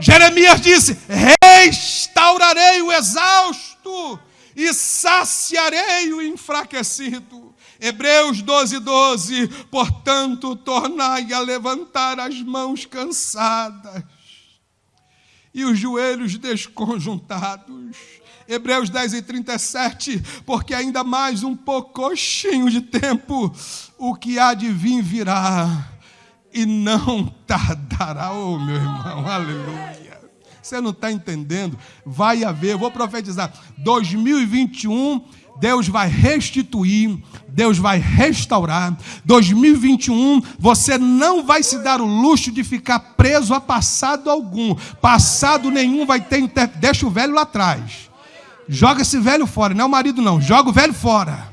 Jeremias disse: Restaurarei o exausto e saciarei o enfraquecido. Hebreus 12, 12. Portanto, tornai a levantar as mãos cansadas e os joelhos desconjuntados. Hebreus 10 e 37, porque ainda mais um pouquinho de tempo, o que há de vir virá e não tardará, oh meu irmão, aleluia. Você não está entendendo? Vai haver, vou profetizar, 2021, Deus vai restituir, Deus vai restaurar. 2021, você não vai se dar o luxo de ficar preso a passado algum. Passado nenhum vai ter, deixa o velho lá atrás. Joga esse velho fora, não é o marido não, joga o velho fora.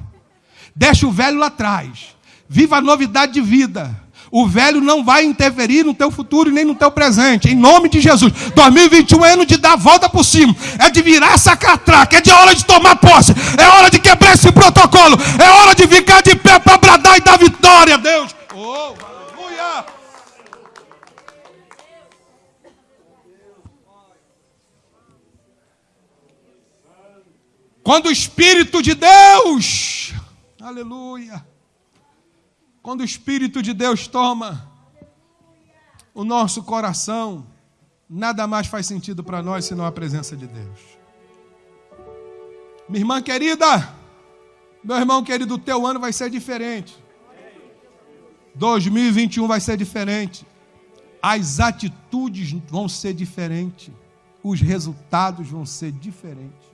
Deixa o velho lá atrás. Viva a novidade de vida. O velho não vai interferir no teu futuro nem no teu presente. Em nome de Jesus. 2021 é ano de dar a volta por cima. É de virar essa catraca. É de hora de tomar posse. É hora de quebrar esse protocolo. É hora de ficar de pé para bradar e dar vitória, Deus. Oh, aleluia. Quando o Espírito de Deus, aleluia, quando o Espírito de Deus toma o nosso coração, nada mais faz sentido para nós senão a presença de Deus. Minha irmã querida, meu irmão querido, o teu ano vai ser diferente. 2021 vai ser diferente. As atitudes vão ser diferentes. Os resultados vão ser diferentes.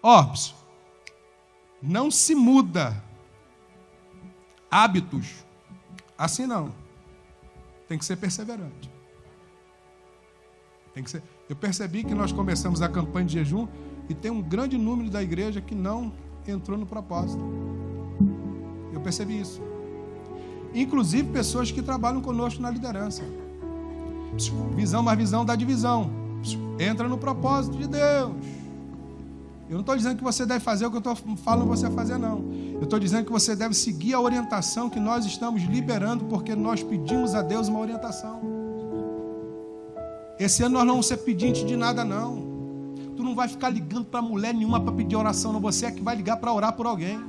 Ó, não se muda hábitos assim não. Tem que ser perseverante. Tem que ser. Eu percebi que nós começamos a campanha de jejum e tem um grande número da igreja que não entrou no propósito. Eu percebi isso. Inclusive pessoas que trabalham conosco na liderança. Visão mais visão dá divisão. Entra no propósito de Deus. Eu não estou dizendo que você deve fazer o que eu estou falando você fazer, não. Eu estou dizendo que você deve seguir a orientação que nós estamos liberando, porque nós pedimos a Deus uma orientação. Esse ano nós não vamos ser pedintes de nada, não. Tu não vai ficar ligando para mulher nenhuma para pedir oração, não. Você é que vai ligar para orar por alguém.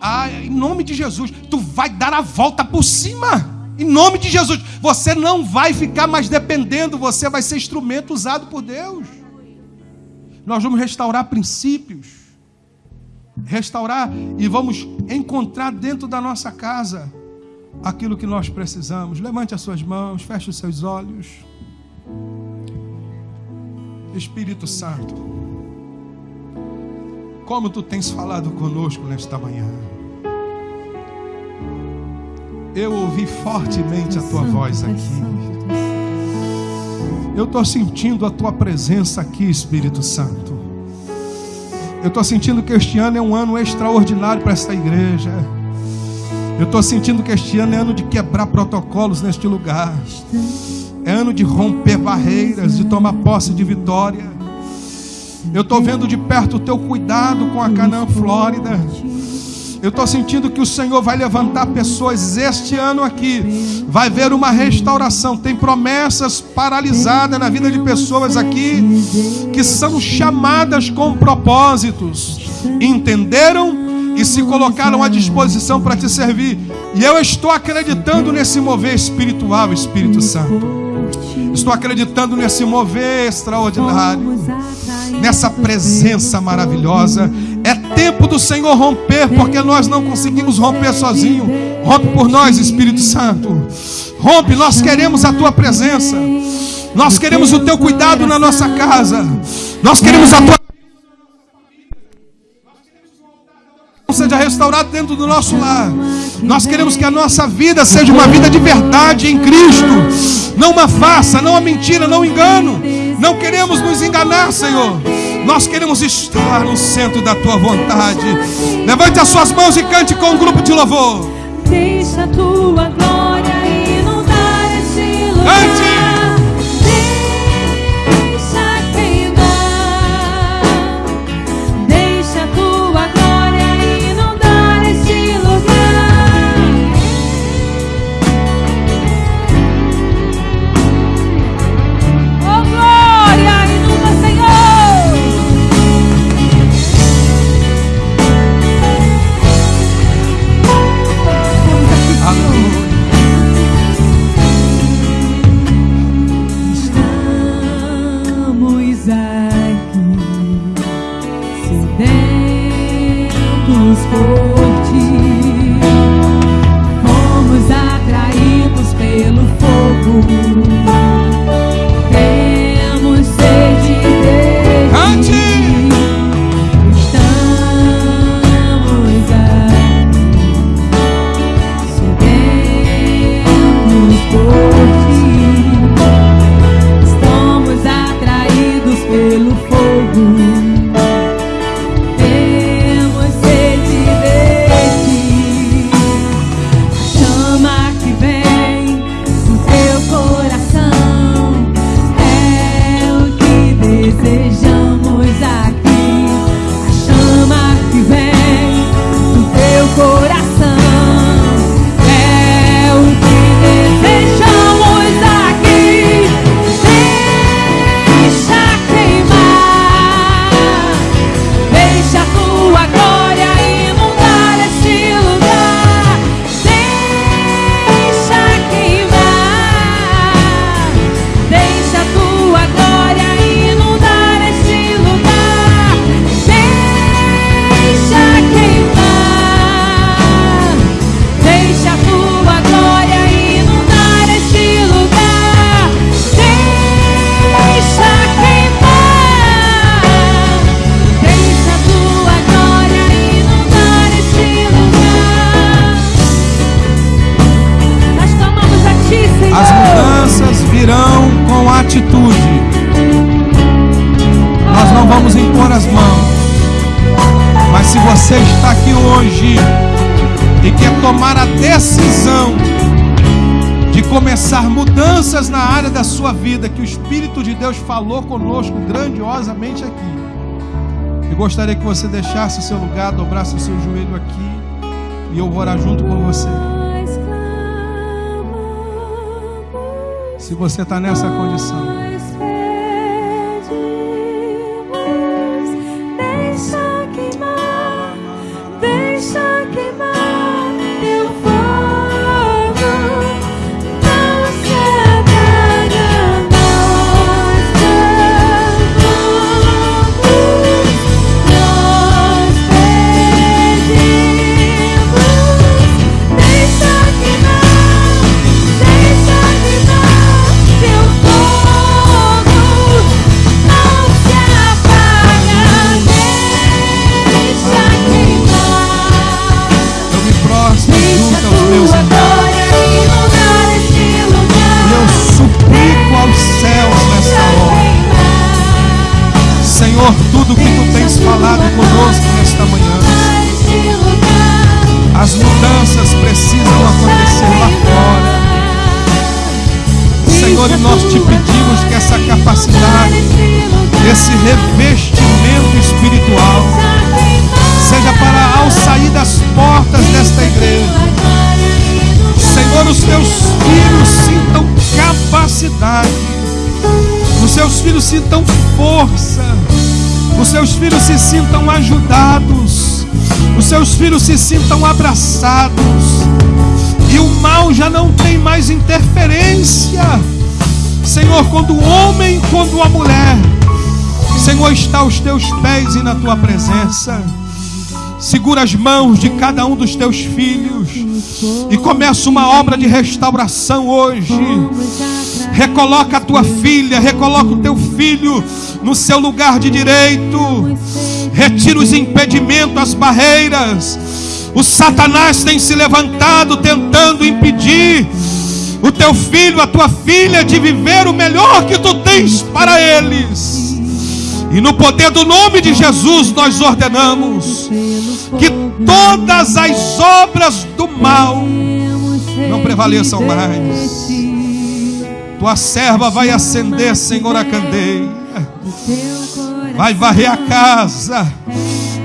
Ah, em nome de Jesus, tu vai dar a volta por cima. Em nome de Jesus, você não vai ficar mais dependendo, você vai ser instrumento usado por Deus. Nós vamos restaurar princípios, restaurar e vamos encontrar dentro da nossa casa aquilo que nós precisamos. Levante as suas mãos, feche os seus olhos. Espírito Santo, como tu tens falado conosco nesta manhã. Eu ouvi fortemente a tua voz aqui. Eu estou sentindo a tua presença aqui, Espírito Santo. Eu estou sentindo que este ano é um ano extraordinário para esta igreja. Eu estou sentindo que este ano é ano de quebrar protocolos neste lugar. É ano de romper barreiras, de tomar posse de vitória. Eu estou vendo de perto o teu cuidado com a Canaã Flórida. Eu estou sentindo que o Senhor vai levantar pessoas este ano aqui. Vai ver uma restauração. Tem promessas paralisadas na vida de pessoas aqui que são chamadas com propósitos. Entenderam e se colocaram à disposição para te servir. E eu estou acreditando nesse mover espiritual, Espírito Santo. Estou acreditando nesse mover extraordinário, nessa presença maravilhosa. É tempo do Senhor romper, porque nós não conseguimos romper sozinho. Rompe por nós, Espírito Santo. Rompe, nós queremos a tua presença. Nós queremos o teu cuidado na nossa casa. Nós queremos a tua seja restaurado dentro do nosso lar. Nós queremos que a nossa vida seja uma vida de verdade em Cristo. Não uma farsa, não uma mentira, não um engano. Não queremos nos enganar, Senhor. Nós queremos estar no centro da tua vontade. Levante as suas mãos e cante com um grupo de louvor. Deixa a tua glória inundar este lugar. Cante! Deus falou conosco grandiosamente aqui. Eu gostaria que você deixasse o seu lugar, dobrasse o seu joelho aqui e eu vou orar junto com você. Se você está nessa condição. Senhor, e nós te pedimos que essa capacidade, esse revestimento espiritual, seja para ao sair das portas desta igreja. Senhor, os teus filhos sintam capacidade, os seus filhos sintam força, os seus filhos se sintam ajudados, os seus filhos se sintam abraçados, e o mal já não tem mais interferência. Senhor, quando o homem, quando a mulher, Senhor, está aos teus pés e na tua presença. Segura as mãos de cada um dos teus filhos e começa uma obra de restauração hoje. Recoloca a tua filha, recoloca o teu filho no seu lugar de direito. Retira os impedimentos, as barreiras. O Satanás tem se levantado tentando impedir o teu filho, a tua filha de viver o melhor que tu tens para eles. E no poder do nome de Jesus nós ordenamos que todas as obras do mal não prevaleçam mais. Tua serva vai acender, Senhor, a candeia. Vai varrer a casa.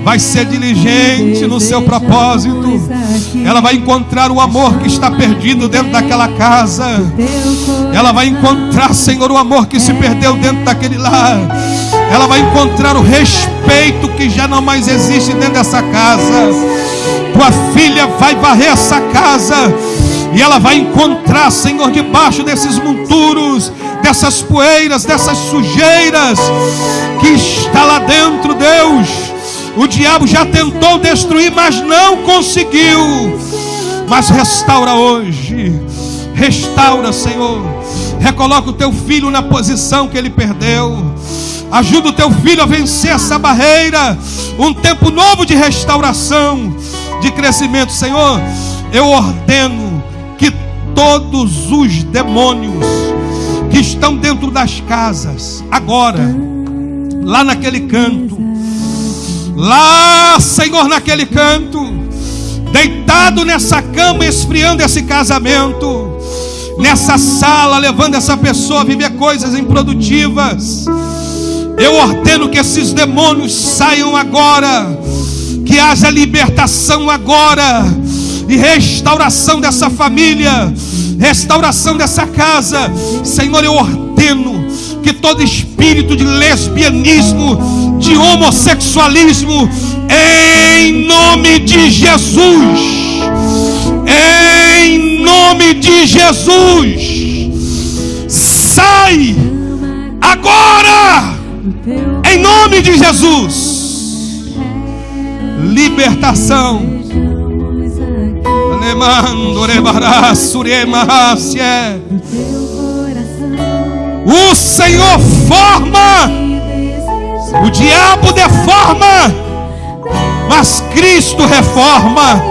Vai ser diligente no seu propósito. Ela vai encontrar o amor que está perdido dentro daquela casa. Ela vai encontrar, Senhor, o amor que se perdeu dentro daquele lar. Ela vai encontrar o respeito que já não mais existe dentro dessa casa. Tua filha vai varrer essa casa. E ela vai encontrar, Senhor, debaixo desses monturos, dessas poeiras, dessas sujeiras que está lá dentro, Deus. O diabo já tentou destruir, mas não conseguiu. Mas restaura hoje. Restaura, Senhor. Recoloca o teu filho na posição que ele perdeu. Ajuda o teu filho a vencer essa barreira. Um tempo novo de restauração, de crescimento, Senhor. Eu ordeno que todos os demônios que estão dentro das casas, agora, lá naquele canto, lá, Senhor, naquele canto, deitado nessa cama, esfriando esse casamento, nessa sala, levando essa pessoa a viver coisas improdutivas. Eu ordeno que esses demônios saiam agora, que haja libertação agora e restauração dessa família, restauração dessa casa. Senhor, eu ordeno que todo espírito de lesbianismo, de homossexualismo, em nome de Jesus, em nome de Jesus, sai agora, em nome de Jesus. Libertação. O Senhor forma, o diabo deforma, mas Cristo reforma.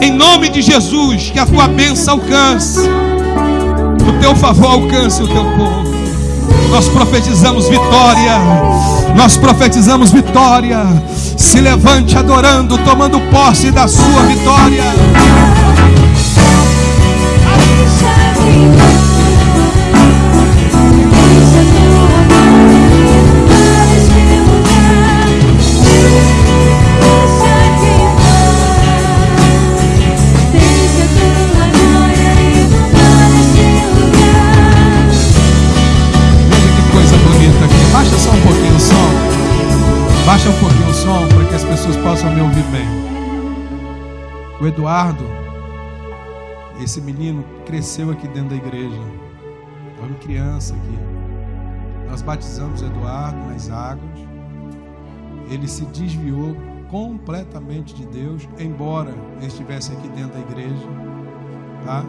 Em nome de Jesus, que a tua bênção alcance, o teu favor alcance o teu povo. Nós profetizamos vitória, nós profetizamos vitória. Se levante adorando, tomando posse da sua vitória. Um pouquinho o som para que as pessoas possam me ouvir bem. O Eduardo, esse menino cresceu aqui dentro da igreja. Foi uma criança aqui. Nós batizamos o Eduardo nas águas. Ele se desviou completamente de Deus, embora ele estivesse aqui dentro da igreja, tá?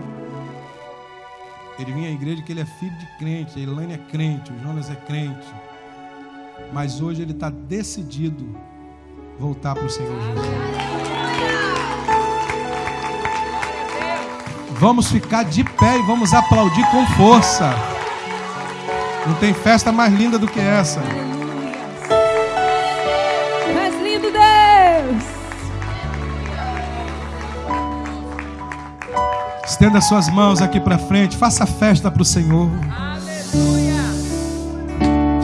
Ele vinha à igreja que ele é filho de crente, a Elaine é crente, o Jonas é crente. Mas hoje ele está decidido voltar para o Senhor Jesus. Vamos ficar de pé e vamos aplaudir com força. Não tem festa mais linda do que essa. Mais lindo Deus! Estenda suas mãos aqui para frente, faça festa para o Senhor.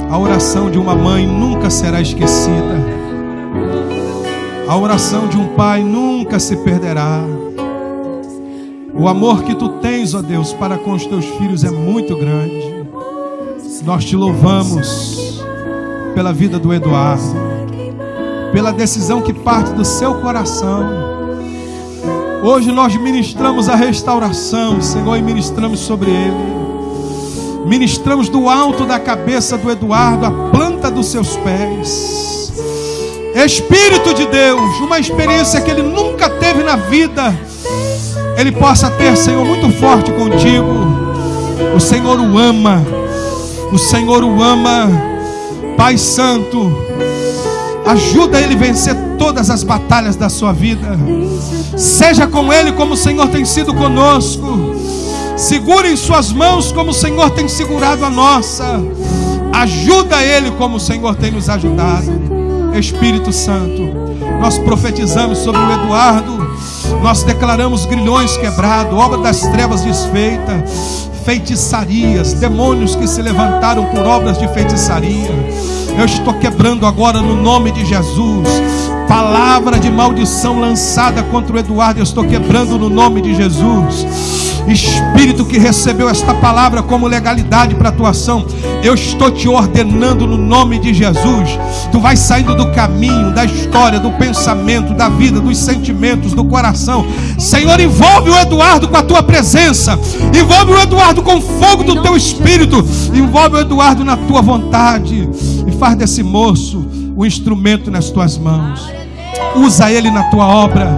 A oração de uma mãe nunca será esquecida. A oração de um pai nunca se perderá. O amor que tu tens, ó Deus, para com os teus filhos é muito grande. Nós te louvamos pela vida do Eduardo, pela decisão que parte do seu coração. Hoje nós ministramos a restauração, Senhor, e ministramos sobre ele. Ministramos do alto da cabeça do Eduardo, a planta dos seus pés. Espírito de Deus, uma experiência que ele nunca teve na vida, ele possa ter, Senhor, muito forte contigo. O Senhor o ama, o Senhor o ama, Pai Santo. Ajuda ele a vencer todas as batalhas da sua vida. Seja com ele como o Senhor tem sido conosco. Segure em suas mãos como o Senhor tem segurado a nossa. Ajuda ele como o Senhor tem nos ajudado. Espírito Santo, nós profetizamos sobre o Eduardo. Nós declaramos grilhões quebrados, obra das trevas desfeita, feitiçarias, demônios que se levantaram por obras de feitiçaria. Eu estou quebrando agora no nome de Jesus. Palavra de maldição lançada contra o Eduardo, eu estou quebrando no nome de Jesus. Espírito que recebeu esta palavra como legalidade para atuação, eu estou te ordenando no nome de Jesus. Tu vai saindo do caminho, da história, do pensamento, da vida, dos sentimentos, do coração. Senhor, envolve o Eduardo com a tua presença, envolve o Eduardo com o fogo do teu espírito, envolve o Eduardo na tua vontade e faz desse moço o instrumento nas tuas mãos. Usa ele na tua obra.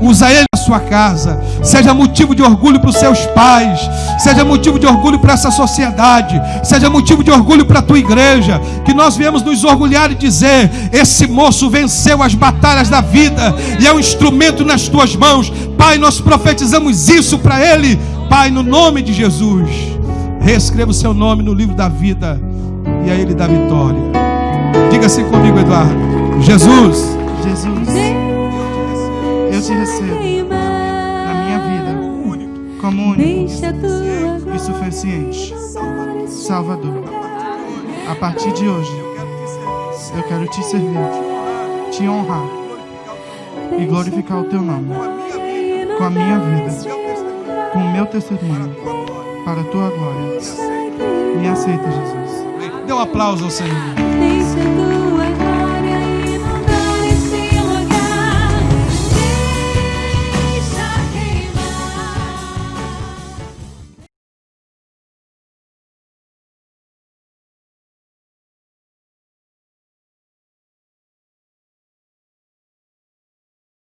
Usa ele sua casa. Seja motivo de orgulho para os seus pais. Seja motivo de orgulho para essa sociedade. Seja motivo de orgulho para a tua igreja. Que nós viemos nos orgulhar e dizer: esse moço venceu as batalhas da vida e é um instrumento nas tuas mãos. Pai, nós profetizamos isso para ele. Pai, no nome de Jesus. Reescreva o seu nome no livro da vida e a ele dá vitória. Diga assim comigo, Eduardo. Jesus, Jesus, eu te recebo único Deixa tua e suficiente Salvador. A partir de hoje, eu quero te servir, te honrar e glorificar o teu nome com a minha vida, com o meu testemunho, para a tua glória. Me aceita, Jesus. dê um aplauso ao Senhor.